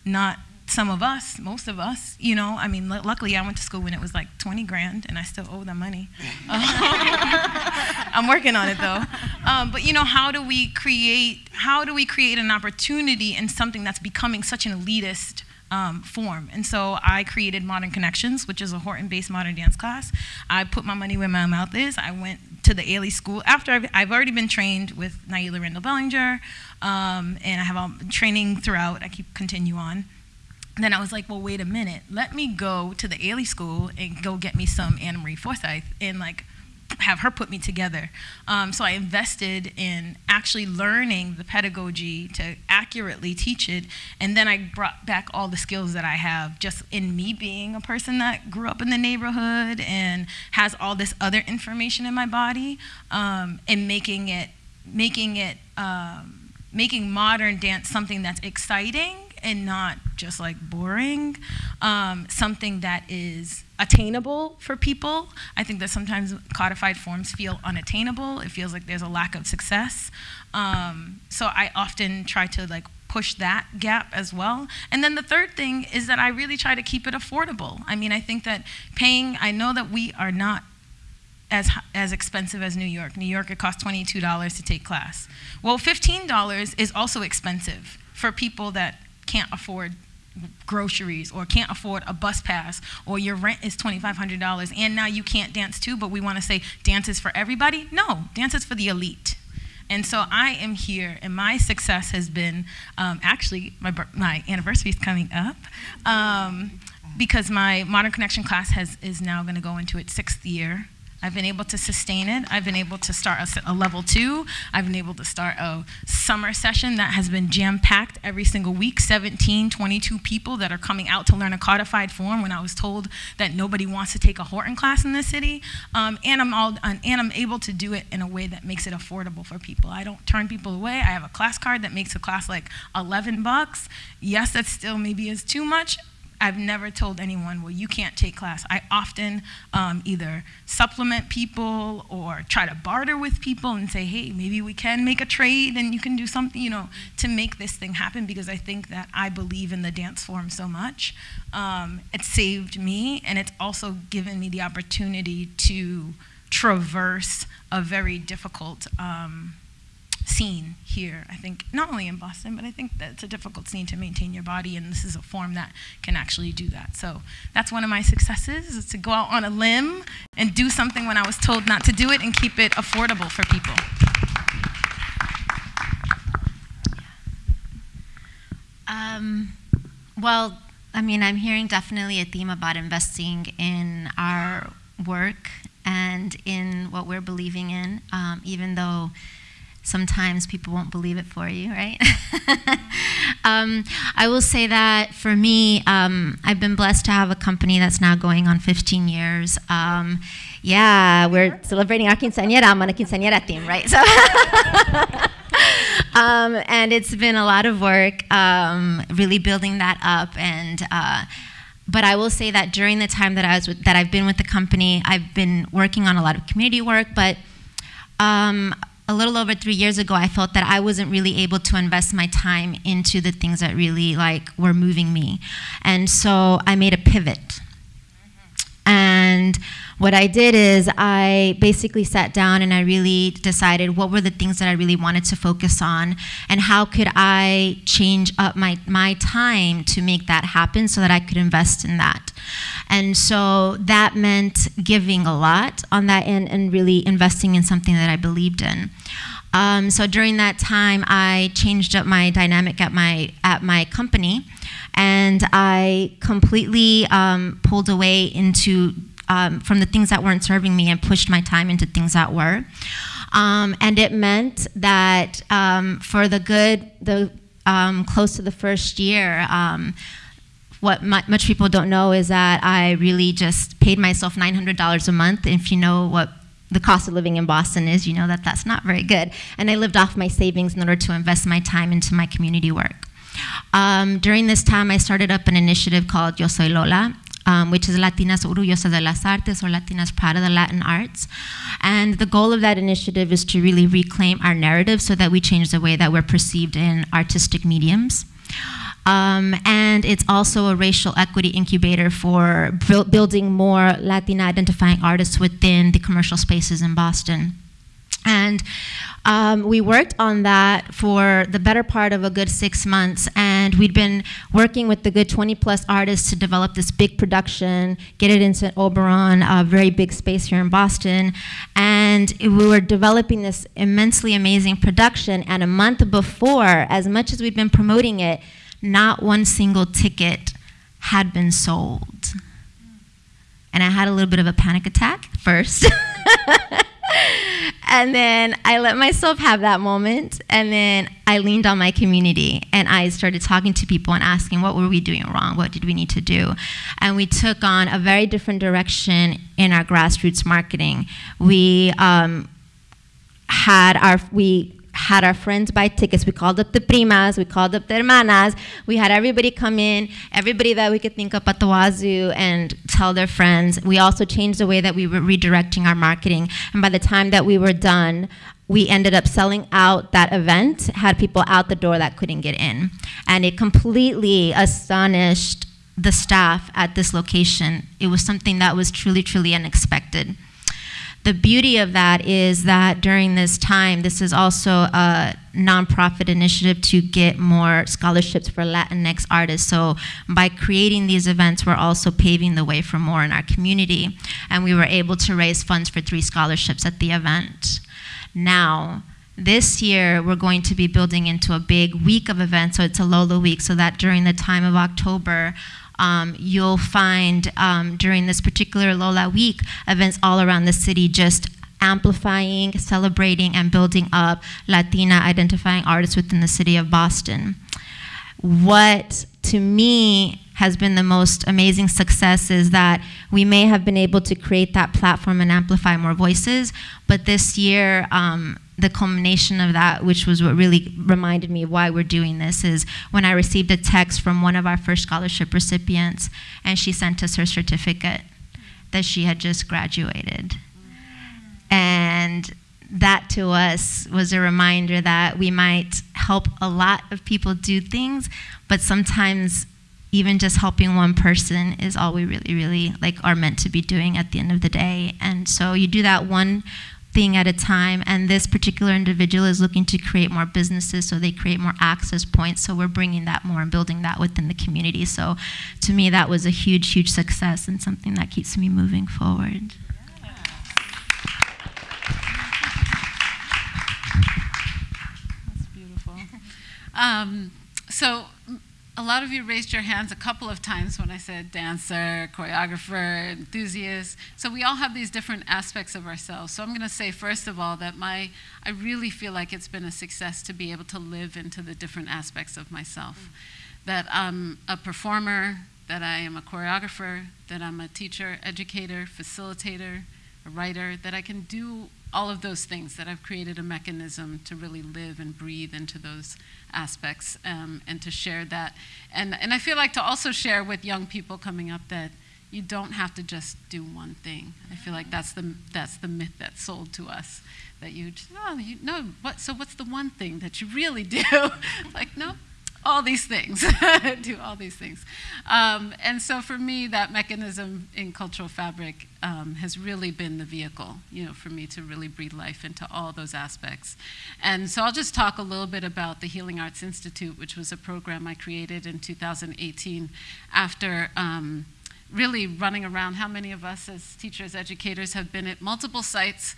Not some of us, most of us, you know, I mean, luckily I went to school when it was like 20 grand and I still owe them money. <laughs> I'm working on it though. Um, but you know, how do we create, how do we create an opportunity in something that's becoming such an elitist um, form. And so I created Modern Connections, which is a Horton-based modern dance class. I put my money where my mouth is. I went to the Ailey School after I've, I've already been trained with Naila Randall Bellinger, um, and I have all training throughout. I keep continue on then I was like, well, wait a minute. Let me go to the Ailey school and go get me some Ana Marie Forsythe and like have her put me together. Um, so I invested in actually learning the pedagogy to accurately teach it, and then I brought back all the skills that I have just in me being a person that grew up in the neighborhood and has all this other information in my body, um, and making it making it um, making modern dance something that's exciting and not just like boring, um, something that is attainable for people. I think that sometimes codified forms feel unattainable. It feels like there's a lack of success. Um, so I often try to like push that gap as well. And then the third thing is that I really try to keep it affordable. I mean, I think that paying, I know that we are not as, as expensive as New York. New York, it costs $22 to take class. Well, $15 is also expensive for people that can't afford groceries or can't afford a bus pass or your rent is $2,500 and now you can't dance too, but we want to say dance is for everybody. No, dance is for the elite. And so I am here, and my success has been um, actually my, my anniversary is coming up. Um, because my Modern Connection class has, is now going to go into its sixth year. I've been able to sustain it. I've been able to start a, a, level two. I've been able to start a summer session that has been jam packed every single week 17, 22 people that are coming out to learn a codified form when I was told that nobody wants to take a Horton class in this city. Um, and, I'm all, and I'm able to do it in a way that makes it affordable for people. I don't turn people away. I have a class card that makes a class like 11 bucks. Yes, that still maybe is too much. I've never told anyone, well, you can't take class. I often um, either supplement people or try to barter with people and say, hey, maybe we can make a trade and you can do something, you know, to make this thing happen because I think that I believe in the dance form so much. Um, it saved me and it's also given me the opportunity to traverse a very difficult um, scene here. I think not only in Boston, but I think that it's a difficult scene to maintain your body, and this is a form that can actually do that. So that's one of my successes is to go out on a limb and do something when I was told not to do it and keep it affordable for people. Um, well, I mean, I'm hearing definitely a theme about investing in our work and in what we're believing in, um, even though sometimes people won't believe it for you, right? <laughs> um, I will say that for me, um, I've been blessed to have a company that's now going on 15 years. Um, yeah, we're celebrating our quinceañera. I'm on a quinceañera team, right? So. <laughs> Um, and it's been a lot of work, um, really building that up and. Uh, but I will say that during the time that I was with, that I've been with the company, I've been working on a lot of community work. But um, a little over three years ago, I felt that I wasn't really able to invest my time into the things that really like were moving me, and so I made a pivot. And what I did is I basically sat down and I really decided what were the things that I really wanted to focus on and how could I change up my, my time to make that happen so that I could invest in that. And so that meant giving a lot on that end and really investing in something that I believed in. Um, so during that time, I changed up my dynamic at my at my company, and I completely um, pulled away into um, from the things that weren't serving me and pushed my time into things that were. Um, and it meant that um, for the good, the um, close to the first year, um, what much people don't know is that I really just paid myself $900 a month. If you know what the cost of living in Boston is, you know that that's not very good. And I lived off my savings in order to invest my time into my community work. Um, during this time, I started up an initiative called Yo Soy Lola, um, which is Latinas Orgullosas de las Artes or Latinas Proud of the Latin Arts. And the goal of that initiative is to really reclaim our narrative so that we change the way that we're perceived in artistic mediums. Um, and it's also a racial equity incubator for building more Latina identifying artists within the commercial spaces in Boston. And um, we worked on that for the better part of a good six months, and we'd been working with the good 20 plus artists to develop this big production, get it into Oberon, a very big space here in Boston. And we were developing this immensely amazing production, and a month before, as much as we'd been promoting it, not one single ticket had been sold. And I had a little bit of a panic attack first. <laughs> and then I let myself have that moment. And then I leaned on my community and I started talking to people and asking, what were we doing wrong? What did we need to do? And we took on a very different direction in our grassroots marketing. We um, had our, we had our friends buy tickets. We called up the primas, we called up the hermanas. We had everybody come in, everybody that we could think up at the wazoo and tell their friends. We also changed the way that we were redirecting our marketing. And by the time that we were done, we ended up selling out that event, had people out the door that couldn't get in. And it completely astonished the staff at this location. It was something that was truly, truly unexpected the beauty of that is that during this time, this is also a nonprofit initiative to get more scholarships for Latinx artists. So by creating these events, we're also paving the way for more in our community. And we were able to raise funds for three scholarships at the event. Now, this year, we're going to be building into a big week of events, so it's a Lola week, so that during the time of October, um, you'll find um, during this particular Lola week events all around the city just amplifying, celebrating, and building up Latina identifying artists within the city of Boston. What to me has been the most amazing success is that we may have been able to create that platform and amplify more voices, but this year, um, the culmination of that, which was what really reminded me why we're doing this, is when I received a text from one of our first scholarship recipients, and she sent us her certificate that she had just graduated. And that to us was a reminder that we might help a lot of people do things, but sometimes even just helping one person is all we really, really like are meant to be doing at the end of the day. And so you do that one thing at a time, and this particular individual is looking to create more businesses so they create more access points. So we're bringing that more and building that within the community. So to me, that was a huge, huge success and something that keeps me moving forward. That's beautiful. Um, so a lot of you raised your hands a couple of times when I said dancer, choreographer, enthusiast. So we all have these different aspects of ourselves. So I'm going to say first of all that my I really feel like it's been a success to be able to live into the different aspects of myself. Mm. That I'm a performer, that I am a choreographer, that I'm a teacher, educator, facilitator, a writer, that I can do all of those things, that I've created a mechanism to really live and breathe into those aspects um, and to share that. And, and I feel like to also share with young people coming up that you don't have to just do one thing. I feel like that's the, that's the myth that's sold to us. That you, just, oh, you know, what, so what's the one thing that you really do? <laughs> like, no, all these things, <laughs> do all these things. Um, and so for me, that mechanism in cultural fabric um, has really been the vehicle, you know, for me to really breathe life into all those aspects. And so I'll just talk a little bit about the Healing Arts Institute, which was a program I created in 2018 after um, really running around. How many of us as teachers, educators have been at multiple sites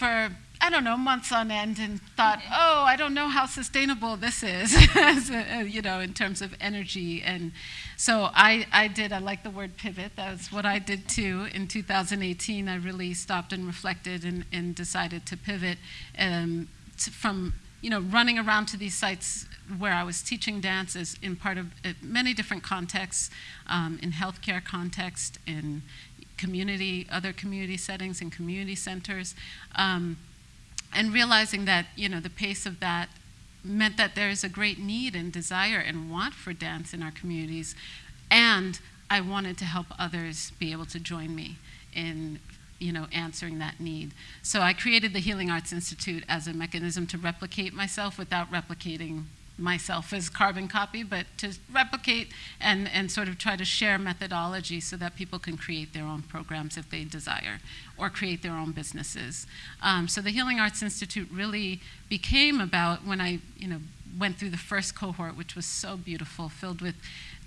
for I don't know, months on end and thought, oh, I don't know how sustainable this is, <laughs> you know, in terms of energy. And so I, I did, I like the word pivot. That's what I did too. In 2018, I really stopped and reflected and, and decided to pivot um, to, from, you know, running around to these sites where I was teaching dances in part of uh, many different contexts, um, in healthcare context, in community, other community settings, and community centers. Um, and realizing that you know the pace of that meant that there is a great need and desire and want for dance in our communities and i wanted to help others be able to join me in you know answering that need so i created the healing arts institute as a mechanism to replicate myself without replicating myself as carbon copy, but to replicate and, and sort of try to share methodology so that people can create their own programs if they desire or create their own businesses. Um, so the Healing Arts Institute really became about when I you know, went through the first cohort, which was so beautiful, filled with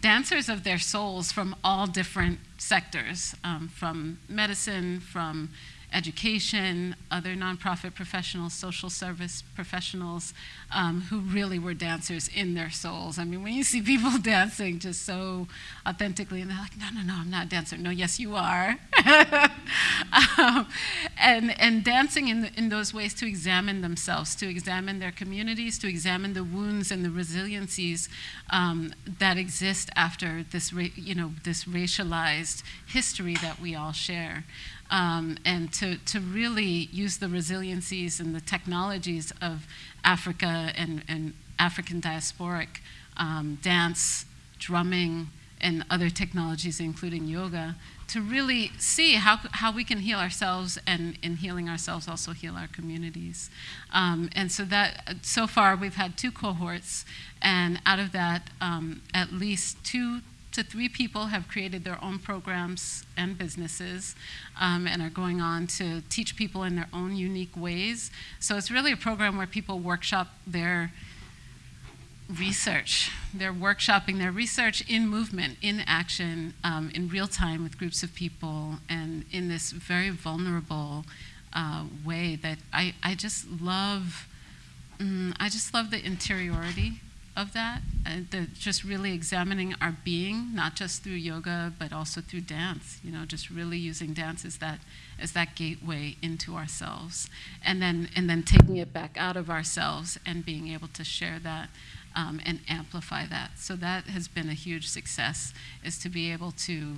dancers of their souls from all different sectors, um, from medicine, from education, other nonprofit professionals, social service professionals um, who really were dancers in their souls. I mean, when you see people <laughs> dancing just so authentically, and they're like, no, no, no, I'm not a dancer. No, yes, you are. <laughs> um, and, and dancing in, the, in those ways to examine themselves, to examine their communities, to examine the wounds and the resiliencies um, that exist after this, you know, this racialized history that we all share um, and to, to really use the resiliencies and the technologies of Africa and, and African diasporic um, dance, drumming, and other technologies, including yoga, to really see how, how we can heal ourselves and in healing ourselves also heal our communities. Um, and so that so far we've had two cohorts, and out of that, um, at least two to three people have created their own programs and businesses um, and are going on to teach people in their own unique ways. So it's really a program where people workshop their research. They're workshopping their research in movement, in action, um, in real time with groups of people, and in this very vulnerable uh, way that I, I just love. Mm, I just love the interiority of that, uh, just really examining our being, not just through yoga, but also through dance. You know, just really using dance as that as that gateway into ourselves, and then and then taking it back out of ourselves and being able to share that um, and amplify that. So that has been a huge success, is to be able to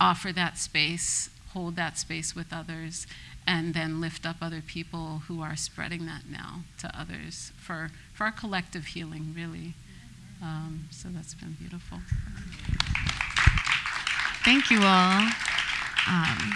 offer that space, hold that space with others, and then lift up other people who are spreading that now to others for, for our collective healing, really. Um, so that's been beautiful. Thank you all. Um,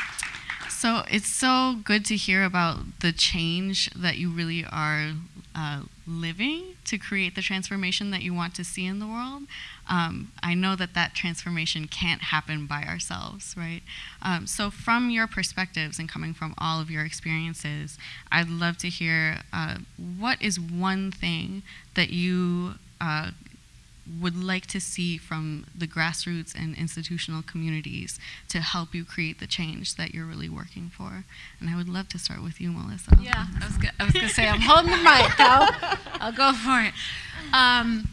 so it's so good to hear about the change that you really are uh, living to create the transformation that you want to see in the world. Um, I know that that transformation can't happen by ourselves, right? Um, so, from your perspectives and coming from all of your experiences, I'd love to hear uh, what is one thing that you uh, would like to see from the grassroots and institutional communities to help you create the change that you're really working for? And I would love to start with you, Melissa. Yeah, I was, I was going to say, I'm holding the mic. <laughs> I'll, I'll go for it. Um,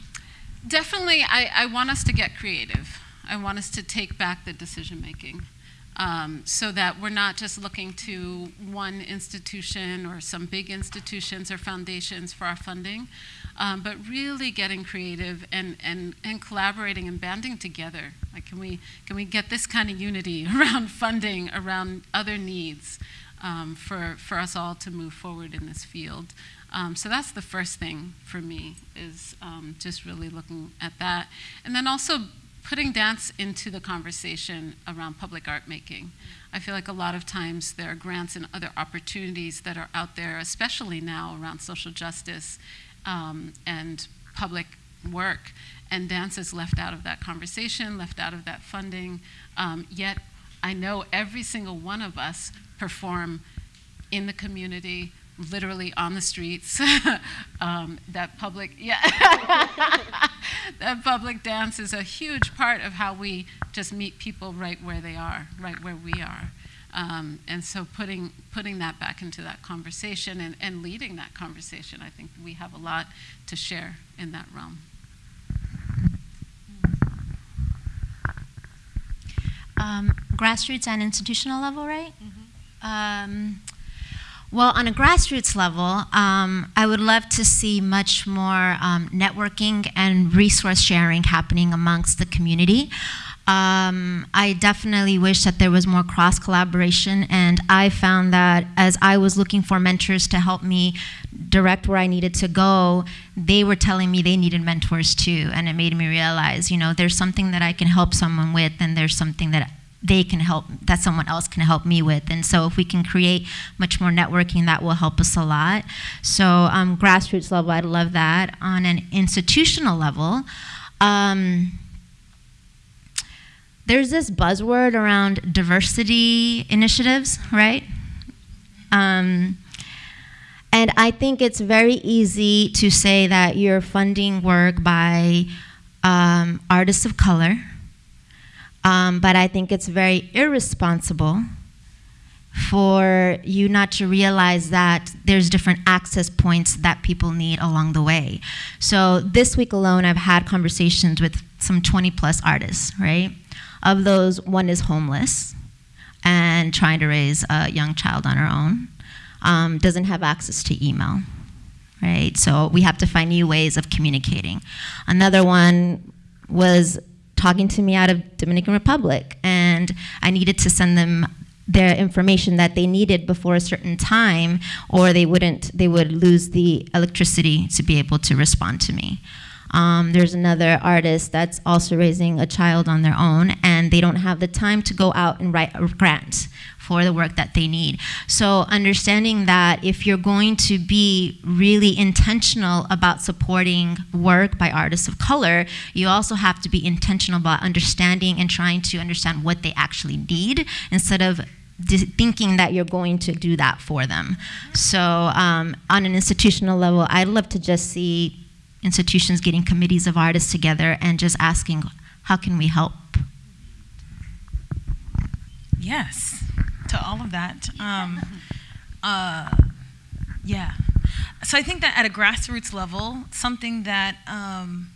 definitely, I, I want us to get creative. I want us to take back the decision making. Um, so that we're not just looking to one institution or some big institutions or foundations for our funding, um, but really getting creative and, and, and collaborating and banding together. Like, can we, can we get this kind of unity <laughs> around funding, around other needs? um, for, for us all to move forward in this field. Um, so that's the first thing for me is um, just really looking at that. And then also putting dance into the conversation around public art making. I feel like a lot of times there are grants and other opportunities that are out there, especially now around social justice um, and public work, and dance is left out of that conversation, left out of that funding. Um, yet I know every single one of us perform in the community, literally on the streets. <laughs> um, that public, yeah, <laughs> that public dance is a huge part of how we just meet people right where they are, right where we are. Um, and so putting, putting that back into that conversation and, and leading that conversation, I think we have a lot to share in that realm. Um, grassroots and institutional level, right? Um, well, on a grassroots level, um, I would love to see much more um, networking and resource sharing happening amongst the community. Um, I definitely wish that there was more cross collaboration, and I found that as I was looking for mentors to help me direct where I needed to go, they were telling me they needed mentors too, and it made me realize, you know, there's something that I can help someone with, and there's something that they can help that someone else can help me with. And so if we can create much more networking that will help us a lot. So um, grassroots level i'd love that. On an institutional level um, there's this buzzword around diversity initiatives right? Um, and i think it's very easy to say that you're funding work by um, artists of color um, but I think it's very irresponsible for you not to realize that there's different access points that people need along the way. So this week alone, I've had conversations with some 20 plus artists, right? Of those, one is homeless and trying to raise a young child on her own, um, doesn't have access to email, right? So we have to find new ways of communicating. Another one was talking to me out of Dominican Republic, and I needed to send them their information that they needed before a certain time, or they wouldn't, they would lose the electricity to be able to respond to me. Um, there's another artist that's also raising a child on their own, and they don't have the time to go out and write a grant for the work that they need. So understanding that if you're going to be really intentional about supporting work by artists of color, you also have to be intentional about understanding and trying to understand what they actually need instead of thinking that you're going to do that for them. So um, on an institutional level, I'd love to just see institutions getting committees of artists together and just asking, how can we help? Yes, to all of that. <laughs> Um, uh, yeah. So I think that at a grassroots level, something that um,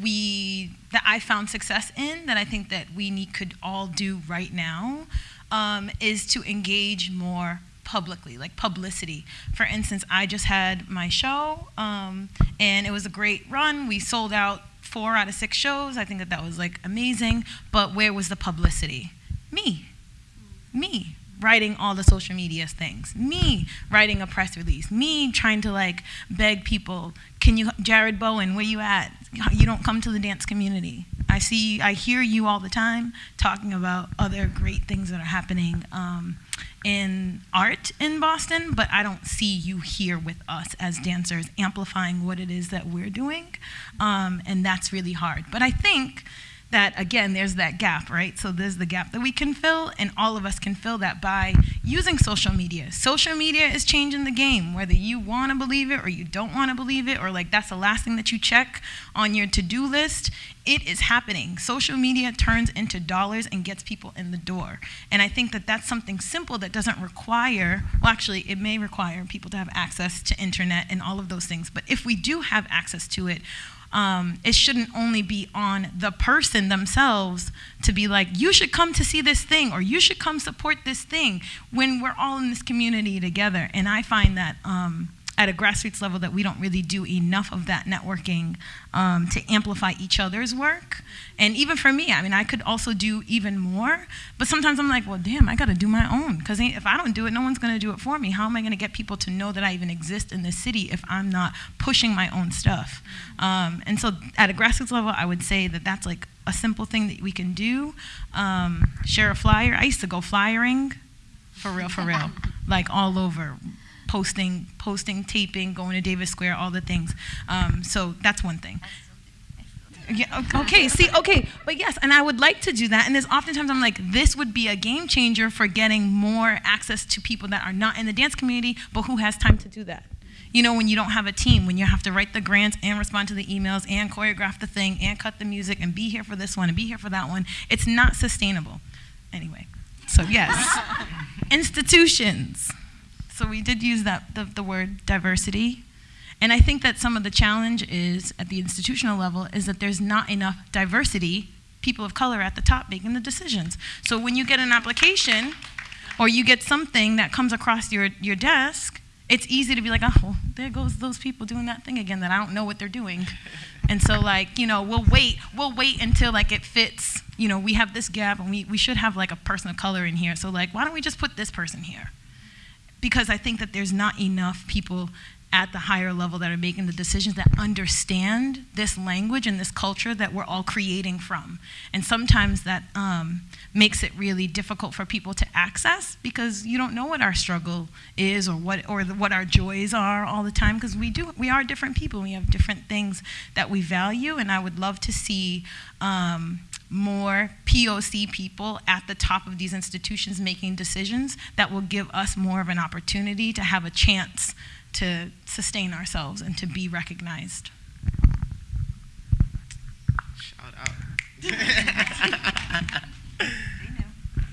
we that I found success in, that I think that we need, could all do right now, um, is to engage more publicly, like publicity. For instance, I just had my show, um, and it was a great run. We sold out four out of six shows. I think that that was like amazing. But where was the publicity? Me, me writing all the social media things, me writing a press release, me trying to like beg people, can you, Jared Bowen, where you at? You don't come to the dance community. I see, I hear you all the time talking about other great things that are happening um, in art in Boston, but I don't see you here with us as dancers amplifying what it is that we're doing, um, and that's really hard. But I think that again there's that gap right? So there's the gap that we can fill and all of us can fill that by using social media. Social media is changing the game. Whether you want to believe it or you don't want to believe it or like that's the last thing that you check on your to-do list it is happening. Social media turns into dollars and gets people in the door. And i think that that's something simple that doesn't require well actually it may require people to have access to internet and all of those things. But if we do have access to it um, it shouldn't only be on the person themselves to be like, you should come to see this thing or you should come support this thing when we're all in this community together. And I find that um, at a grassroots level that we don't really do enough of that networking um, to amplify each other's work. And even for me, I mean, I could also do even more, but sometimes I'm like, well, damn, I got to do my own because if I don't do it, no one's going to do it for me. How am I going to get people to know that I even exist in this city if I'm not pushing my own stuff? Um, and so at a grassroots level, I would say that that's like a simple thing that we can do. Um, share a flyer. I used to go flyering, for real, for real, <laughs> like all over, posting, posting, taping, going to Davis Square, all the things. Um, so that's one thing. Yeah, okay, see, okay, but yes, and I would like to do that. And there's oftentimes I'm like, this would be a game changer for getting more access to people that are not in the dance community, but who has time to do that you know, when you don't have a team, when you have to write the grants and respond to the emails and choreograph the thing and cut the music and be here for this one and be here for that one, it's not sustainable. Anyway, so yes, <laughs> institutions. So we did use that the, the word diversity. And I think that some of the challenge is at the institutional level is that there's not enough diversity, people of color at the top making the decisions. So when you get an application or you get something that comes across your, your desk, it's easy to be like, oh, well, there goes those people doing that thing again that I don't know what they're doing. <laughs> and so like, you know, we'll wait, we'll wait until like it fits, you know, we have this gap and we, we should have like a person of color in here. So like, why don't we just put this person here? Because I think that there's not enough people at the higher level that are making the decisions that understand this language and this culture that we're all creating from. And sometimes that um, makes it really difficult for people to access because you don't know what our struggle is or what or the, what our joys are all the time because we do we are different people. We have different things that we value, and I would love to see. Um, more POC people at the top of these institutions making decisions that will give us more of an opportunity to have a chance to sustain ourselves and to be recognized. Shout out. <laughs>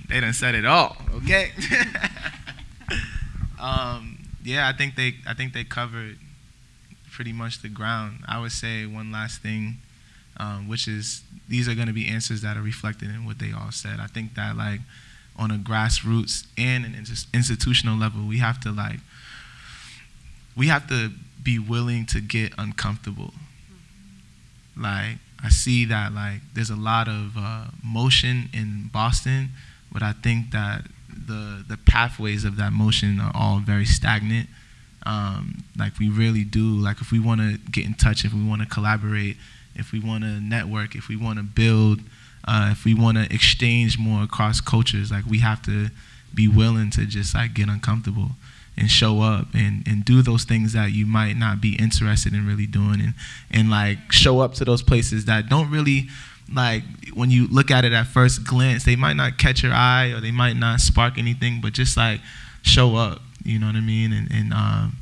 they done said it all. Okay. <laughs> um, yeah, I think they I think they covered pretty much the ground. I would say one last thing, um, which is these are going to be answers that are reflected in what they all said. I think that like on a grassroots and an institutional level, we have to like we have to be willing to get uncomfortable. Like I see that like there's a lot of uh, motion in Boston, but I think that the the pathways of that motion are all very stagnant. Um, like we really do. Like if we want to get in touch, if we want to collaborate, if we want to network, if we want to build, uh, if we want to exchange more across cultures, like we have to be willing to just like get uncomfortable and show up and, and do those things that you might not be interested in really doing and, and like show up to those places that don't really like when you look at it at first glance they might not catch your eye or they might not spark anything but just like show up you know what i mean? And, and um,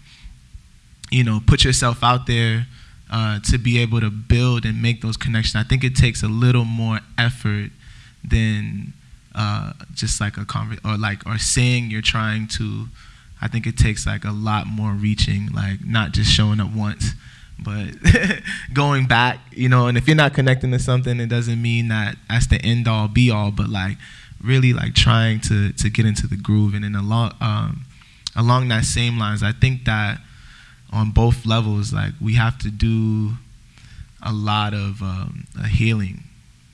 you know put yourself out there uh, to be able to build and make those connections i think it takes a little more effort than uh, just like a conver- or like or saying you're trying to I think it takes like a lot more reaching, like not just showing up once, but <laughs> going back, you know. And if you're not connecting to something, it doesn't mean that that's the end all be all, but like really like trying to to get into the groove. And then along um, along that same lines, I think that on both levels, like we have to do a lot of um, a healing,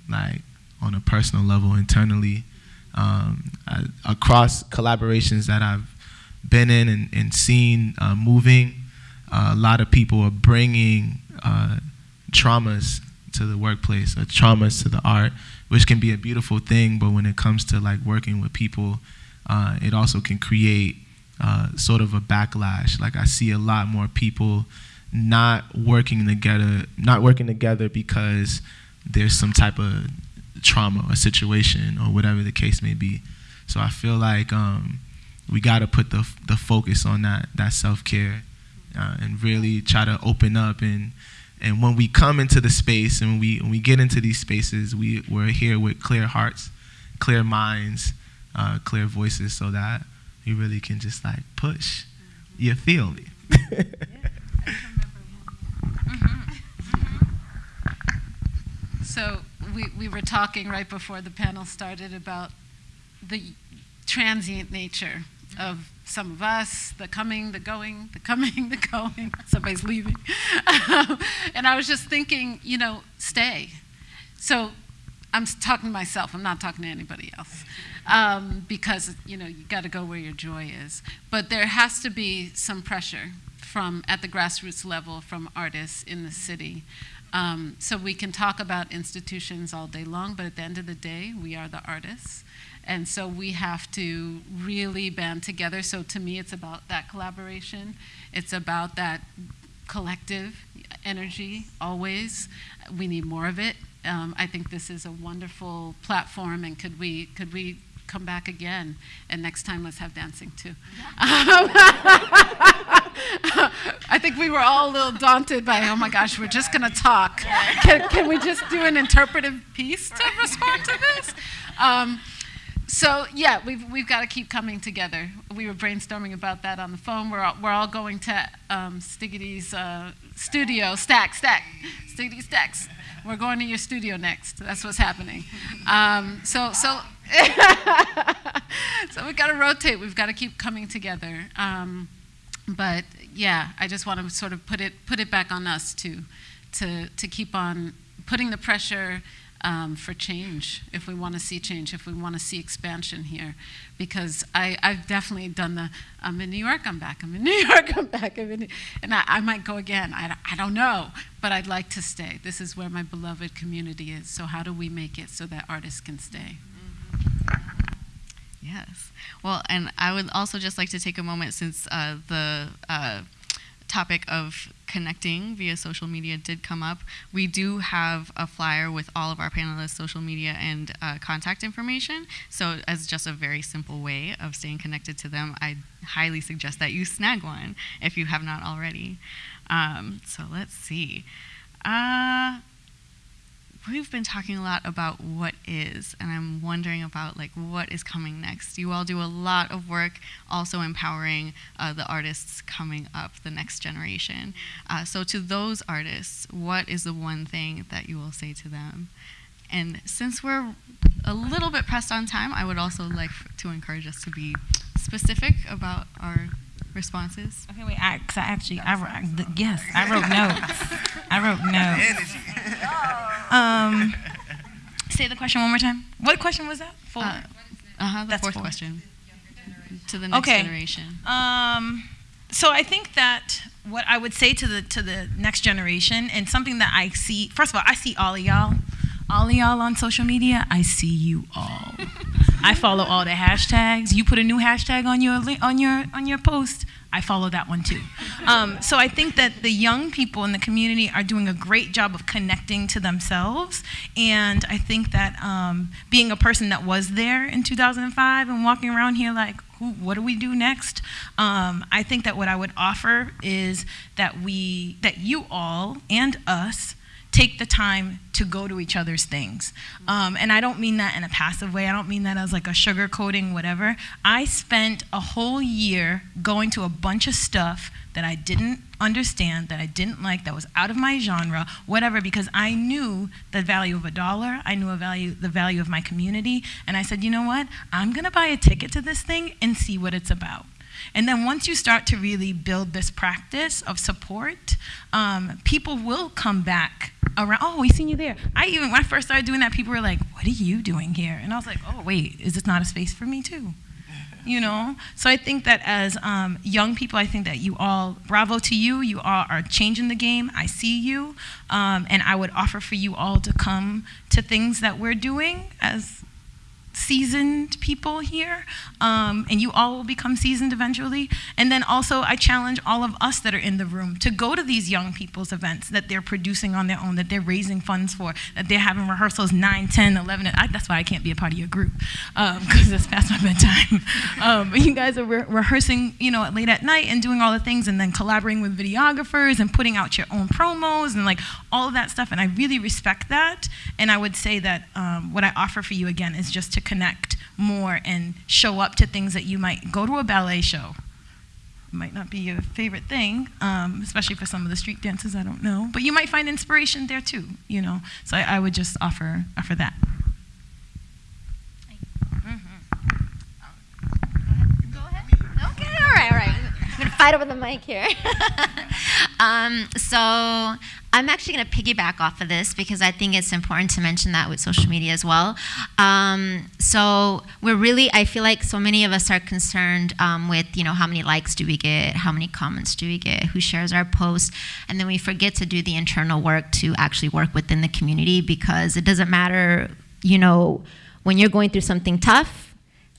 like on a personal level internally, um, I, across collaborations that I've been in and, and seen uh, moving. Uh, a lot of people are bringing uh, traumas to the workplace, or traumas to the art, which can be a beautiful thing. But when it comes to like working with people, uh, it also can create uh, sort of a backlash. Like I see a lot more people not working together, not working together because there's some type of trauma or situation or whatever the case may be. So I feel like um, we got to put the the focus on that that self care, uh, and really try to open up and and when we come into the space and we when we get into these spaces, we we're here with clear hearts, clear minds, uh, clear voices, so that we really can just like push. Mm-hmm. You feel me? So we, we were talking right before the panel started about the transient nature mm-hmm. of some of us, the coming, the going, the coming, the going. <laughs> Somebody's leaving. <laughs> and I was just thinking, you know, stay. So I'm talking to myself, I'm not talking to anybody else. Um, because, you know, you got to go where your joy is. But there has to be some pressure from at the grassroots level from artists in the city. Um, so we can talk about institutions all day long, but at the end of the day, we are the artists. And so we have to really band together. So to me, it's about that collaboration. It's about that collective energy always. We need more of it. Um, I think this is a wonderful platform, and could we could we come back again? And next time, let's have dancing too. <laughs> I think we were all a little daunted by, oh my gosh, we're just going to talk. Can, can, we just do an interpretive piece to respond to this? Um, so yeah, we've, we've got to keep coming together. We were brainstorming about that on the phone. We're all, we're all going to um, Stiggity's uh, studio, Stack, Stack, Stiggity Stacks. We're going to your studio next. That's what's happening. Um, so so <laughs> so we've got to rotate. We've got to keep coming together. Um, but yeah, I just want to sort of put it put it back on us to to to keep on putting the pressure um, for change if we want to see change, if we want to see expansion here. Because I, I've definitely done the, I'm in New York, I'm back, I'm in <laughs> New York, I'm back, I'm in, and I, I might go again, I, I don't know, but I'd like to stay. This is where my beloved community is, so how do we make it so that artists can stay? Yes. Well, and I would also just like to take a moment since uh, the uh, topic of connecting via social media did come up. We do have a flyer with all of our panelists' social media and uh, contact information. So, as just a very simple way of staying connected to them, I highly suggest that you snag one if you have not already. Um, so, let's see. Uh, we've been talking a lot about what is, and I'm wondering about like what is coming next. You all do a lot of work, also empowering uh, the artists coming up, the next generation. Uh, so to those artists, what is the one thing that you will say to them? And since we're a little bit pressed on time, I would also like to encourage us to be specific about our responses. Okay, wait. I, cause I actually, I wrote, yes, I wrote notes. I wrote notes. <laughs> <laughs> Um, say the question one more time. What question was that? Four. Uh huh. The That's fourth four. question. To the next Okay. generation. Um, so I think that what I would say to the to the next generation, and something that I see. First of all, I see all of y'all, all of y'all on social media. I see you all. <laughs> I follow all the hashtags. You put a new hashtag on your on your on your post. I follow that one too. Um, so I think that the young people in the community are doing a great job of connecting to themselves, and I think that um, being a person that was there in 2005 and walking around here like, who, what do we do next? Um, I think that what I would offer is that we, that you all and us take the time to go to each other's things. Um, and I don't mean that in a passive way. I don't mean that as like a sugar coating, whatever. I spent a whole year going to a bunch of stuff that I didn't understand, that I didn't like, that was out of my genre, whatever, because I knew the value of a dollar. I knew a value, the value of my community. And I said, you know what? I'm going to buy a ticket to this thing and see what it's about. And then once you start to really build this practice of support, um, people will come back around. Oh, we seen you there. I even when I first started doing that, people were like, "What are you doing here?" And I was like, "Oh, wait, is this not a space for me too?" You know. So I think that as um, young people, I think that you all, bravo to you. You all are changing the game. I see you, um, and I would offer for you all to come to things that we're doing as seasoned people here, um, and you all will become seasoned eventually. And then also, I challenge all of us that are in the room to go to these young people's events that they're producing on their own, that they're raising funds for, that they're having rehearsals 9, 10, 11. I, that's why I can't be a part of your group, because it's past my bedtime. <laughs> Um, but you guys are re- rehearsing, you know, late at night and doing all the things, and then collaborating with videographers and putting out your own promos and like all of that stuff. And I really respect that. And I would say that um, what I offer for you again is just to connect more and show up to things that you might go to a ballet show. Might not be your favorite thing, um, especially for some of the street dances. I don't know, but you might find inspiration there too. You know, so I, I would just offer offer that. Go ahead. Fight over the mic here. <laughs> um, so I'm actually to piggyback off of this because I think it's important to mention that with social media as well. Um, so we're really, I feel like so many of us are concerned um, with, you know, how many likes do we get, how many comments do we get, who shares our post, and then we forget to do the internal work to actually work within the community because it doesn't matter, you know, when you're going through something tough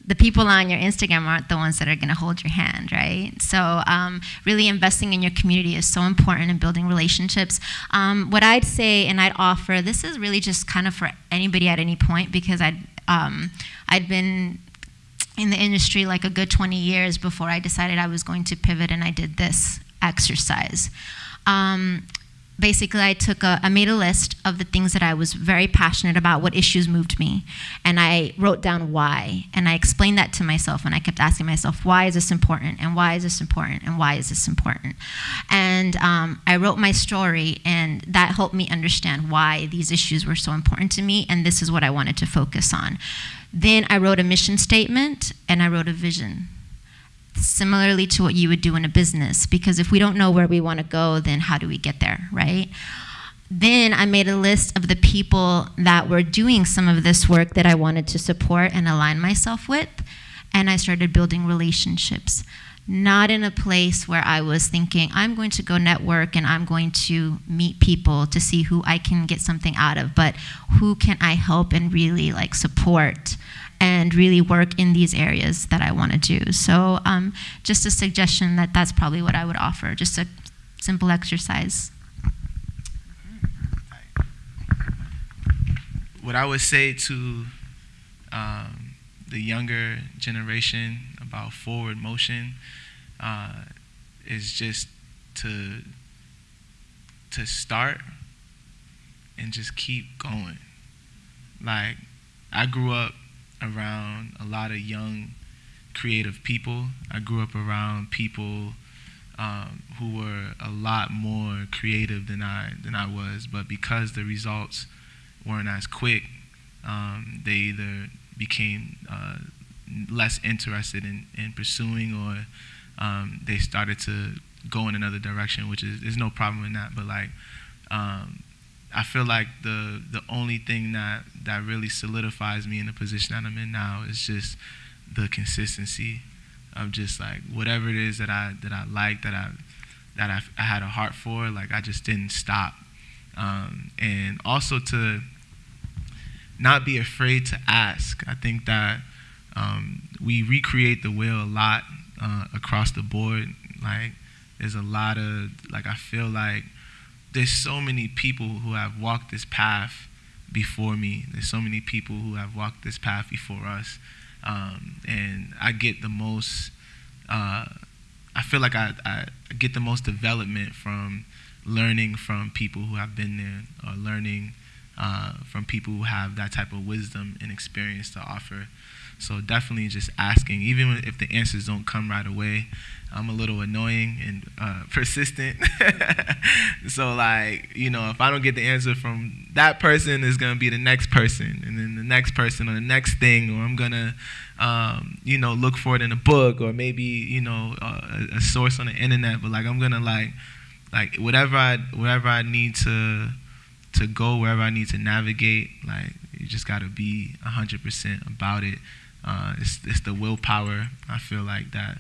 the people on your Instagram aren't the ones that are going to hold your hand, right? So, um, really investing in your community is so important in building relationships. Um, what I'd say and I'd offer this is really just kind of for anybody at any point because I'd, um, I'd been in the industry like a good 20 years before I decided I was going to pivot and I did this exercise. Um, basically I took a, I made a list of the things that I was very passionate about, what issues moved me, and I wrote down why, and I explained that to myself, and I kept asking myself, why is this important, and why is this important, and why is this important, and um, I wrote my story, and that helped me understand why these issues were so important to me, and this is what I wanted to focus on. Then I wrote a mission statement, and I wrote a vision similarly to what you would do in a business because if we don't know where we want to go then how do we get there right? Then I made a list of the people that were doing some of this work that I wanted to support and align myself with and I started building relationships. Not in a place where I was thinking I'm going to go network and I'm going to meet people to see who I can get something out of but who can I help and really like support and really work in these areas that I want to do. So um, just a suggestion that that's probably what I would offer, just a simple exercise. What I would say to um, the younger generation about forward motion uh, is just to to start and just keep going. Like I grew up around a lot of young, creative people. I grew up around people um, who were a lot more creative than I than I was, but because the results weren't as quick, um, they either became uh, less interested in, in pursuing or um, they started to go in another direction, which is there's no problem in that. But like um, I feel like the the only thing that that really solidifies me in the position that I'm in now is just the consistency of just like whatever it is that I that I like that I that I, I had a heart for like I just didn't stop. Um, and also to not be afraid to ask. I think that um, we recreate the wheel a lot uh, across the board. Like there's a lot of like I feel like there's so many people who have walked this path before me. There's so many people who have walked this path before us. Um, and I get the most, uh, I feel like I, I get the most development from learning from people who have been there or learning uh, from people who have that type of wisdom and experience to offer. So definitely just asking, even if the answers don't come right away. I'm a little annoying and uh, persistent. <laughs> so like, you know, if I don't get the answer from that person, it's gonna be the next person, and then the next person, or the next thing, or I'm gonna, um, you know, look for it in a book, or maybe you know, uh, a, source on the internet. But like, I'm gonna like, like whatever I wherever I need to to go, wherever I need to navigate, like you just gotta be 100% about it uh, it's, it's the willpower, I feel like, that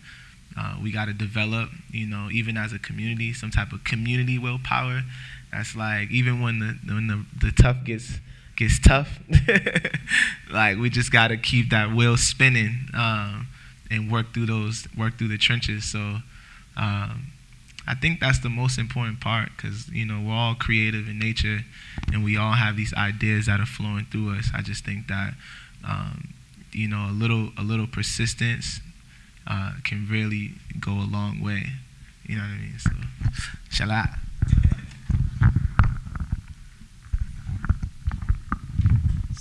uh, we got to develop, you know, even as a community, some type of community willpower. That's like, even when the, when the, the tough gets, gets tough, <laughs> like, we just got to keep that wheel spinning um, and work through those, work through the trenches. So, um, I think that's the most important part because you know we're all creative in nature, and we all have these ideas that are flowing through us. I just think that um, you know, a little a little persistence uh, can really go a long way. You know what I mean? So, shala.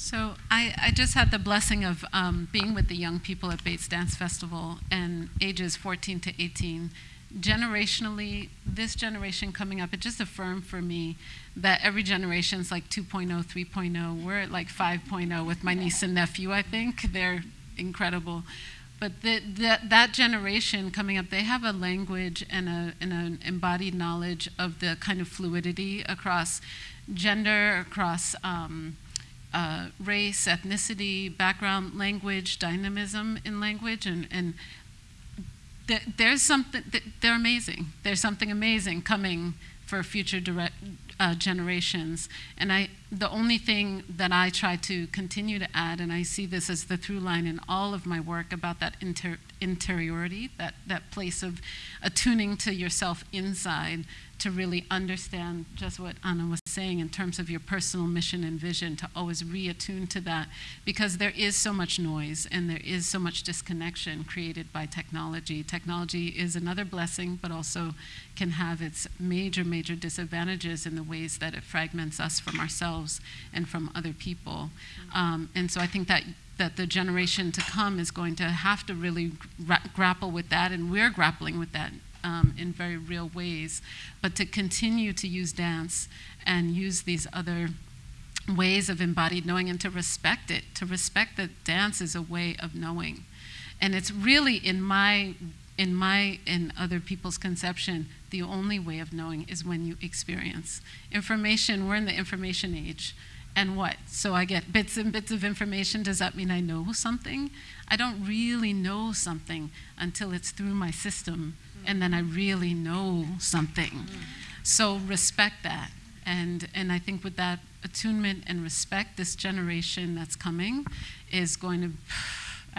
So I, I just had the blessing of um, being with the young people at Bates Dance Festival and ages 14 to 18 generationally, this generation coming up, it just affirmed for me that every generation is like 2.0, 3.0. We're at like 5.0 with my niece and nephew, I think. They're incredible. But the, the, that generation coming up, they have a language and, a, and an embodied knowledge of the kind of fluidity across gender, across um, uh, race, ethnicity, background, language, dynamism in language, and, and th- there's something, th- they're amazing. There's something amazing coming for future direct, uh, generations. And I, the only thing that I try to continue to add, and I see this as the through line in all of my work about that inter- interiority, that, that place of attuning to yourself inside to really understand just what Ana was saying in terms of your personal mission and vision, to always reattune to that, because there is so much noise and there is so much disconnection created by technology. Technology is another blessing, but also can have its major, major disadvantages in the ways that it fragments us from ourselves and from other people. Um, and so I think that that the generation to come is going to have to really gra- grapple with that, and we're grappling with that um, in very real ways. But to continue to use dance and use these other ways of embodied knowing and to respect it, to respect that dance is a way of knowing. And it's really in my in my and other people's conception, the only way of knowing is when you experience. Information, we're in the information age. And what? So I get bits and bits of information. Does that mean I know something? I don't really know something until it's through my system, and then I really know something. Mm. So respect that. And, and I think with that attunement and respect, this generation that's coming is going to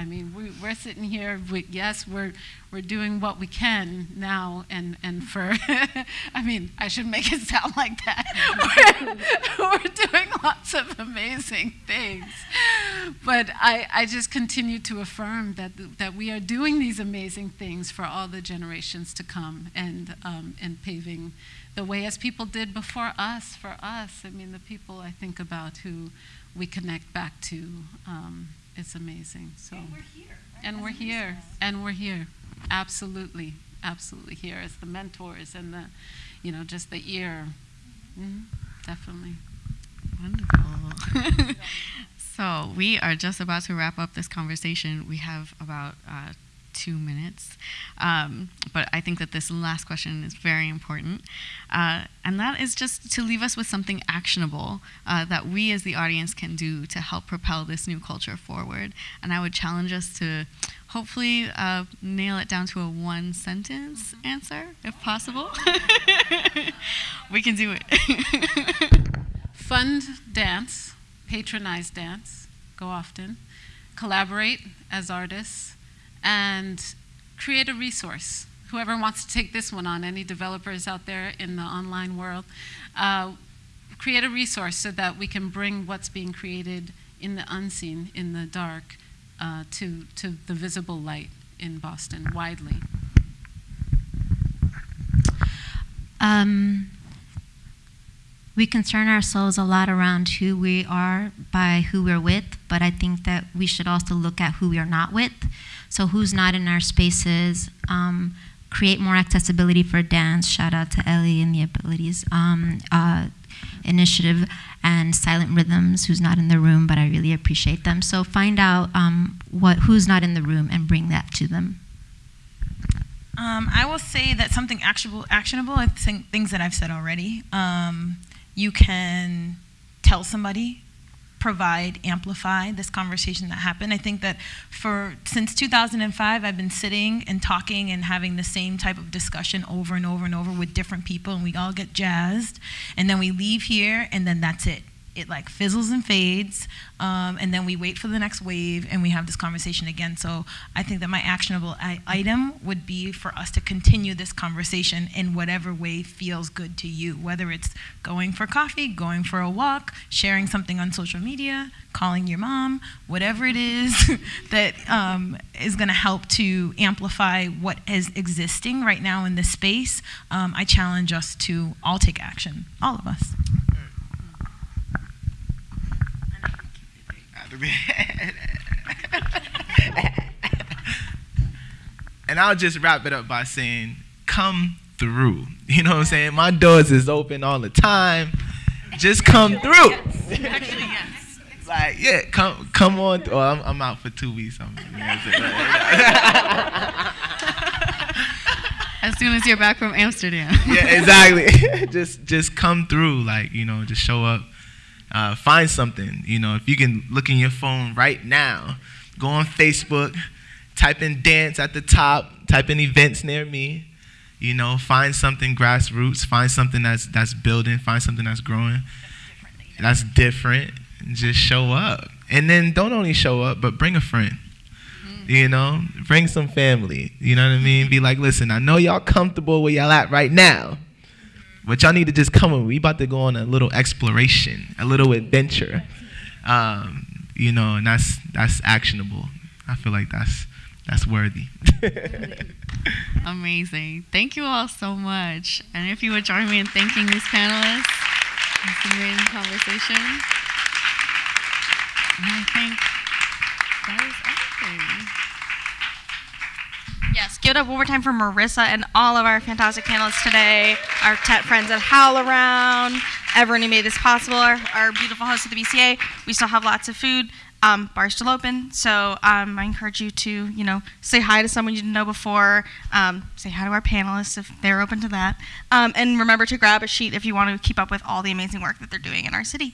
I mean, we, we're sitting here. We, yes, we're we're doing what we can now, and and for. <laughs> I mean, I should make it <laughs> sound like that. we're, we're doing lots of amazing things, but I I just continue to affirm that that we are doing these amazing things for all the generations to come, and um, and paving the way as people did before us. For us, I mean, the people I think about who we connect back to. Um, it's amazing. So, and we're here. And we're here. And we're here. Absolutely, absolutely here as the mentors and the, you know, just the ear. Mm-hmm. Definitely. Wonderful. <laughs> so we are just about to wrap up this conversation. We have about uh, two minutes. Um, but I think that this last question is very important. Uh, and that is just to leave us with something actionable uh, that we as the audience can do to help propel this new culture forward. And I would challenge us to hopefully uh, nail it down to a one sentence answer, if possible. <laughs> we can do it. <laughs> Fund dance, patronize dance, go often, collaborate as artists and create a resource. Whoever wants to take this one on, any developers out there in the online world, uh, create a resource so that we can bring what's being created in the unseen, in the dark, uh, to, to the visible light in Boston widely. Um, we concern ourselves a lot around who we are by who we're with, but I think that we should also look at who we are not with. So, who's not in our spaces? Um, create more accessibility for dance. Shout out to Ellie and the Abilities um, uh, Initiative and Silent Rhythms, who's not in the room, but I really appreciate them. So, find out um, what who's not in the room and bring that to them. Um, I will say that something actionable, actionable. I think things that I've said already. Um, you can tell somebody provide, amplify this conversation that happened. I think that for since 2005, I've been sitting and talking and having the same type of discussion over and over and over with different people, and we all get jazzed, and then we leave here, and then that's it it like fizzles and fades um, and then we wait for the next wave and we have this conversation again. So i think that my actionable item would be for us to continue this conversation in whatever way feels good to you whether it's going for coffee going for a walk sharing something on social media calling your mom whatever it is <laughs> that um, is going to help to amplify what is existing right now in this space um, i challenge us to all take action all of us and I'll just wrap it up by saying, come through. You know what I'm saying? My doors is open all the time. Just come through. Actually, yes. like, yeah, come come on. Oh, I'm, I'm out for two weeks. <laughs> As soon as you're back from Amsterdam. yeah, exactly. <laughs> just just come through, like you know, just show up. Uh, find something. You know, if you can look in your phone right now, go on Facebook, type in dance at the top, type in events near me. You know, find something grassroots, find something that's that's building, find something that's growing, that's different, and just show up. And then don't only show up, but bring a friend. You know, bring some family. You know what I mean? Be like, listen, I know y'all comfortable where y'all at right now, but y'all need to just come with me. We about to go on a little exploration, a little adventure. Um, you know, and that's that's actionable. I feel like that's that's worthy. <laughs> Amazing. Thank you all so much. And if you would join me in thanking these panelists, it's a great conversation. And I think that is everything. Yes, give it up one more time for Marissa and all of our fantastic panelists today, our TET friends at HowlRound, everyone who made this possible, our, our beautiful host of the BCA. We still have lots of food. Um, bar's still open, so um, I encourage you to, you know, say hi to someone you didn't know before. Um, say hi to our panelists if they're open to that, um, and remember to grab a sheet if you want to keep up with all the amazing work that they're doing in our city.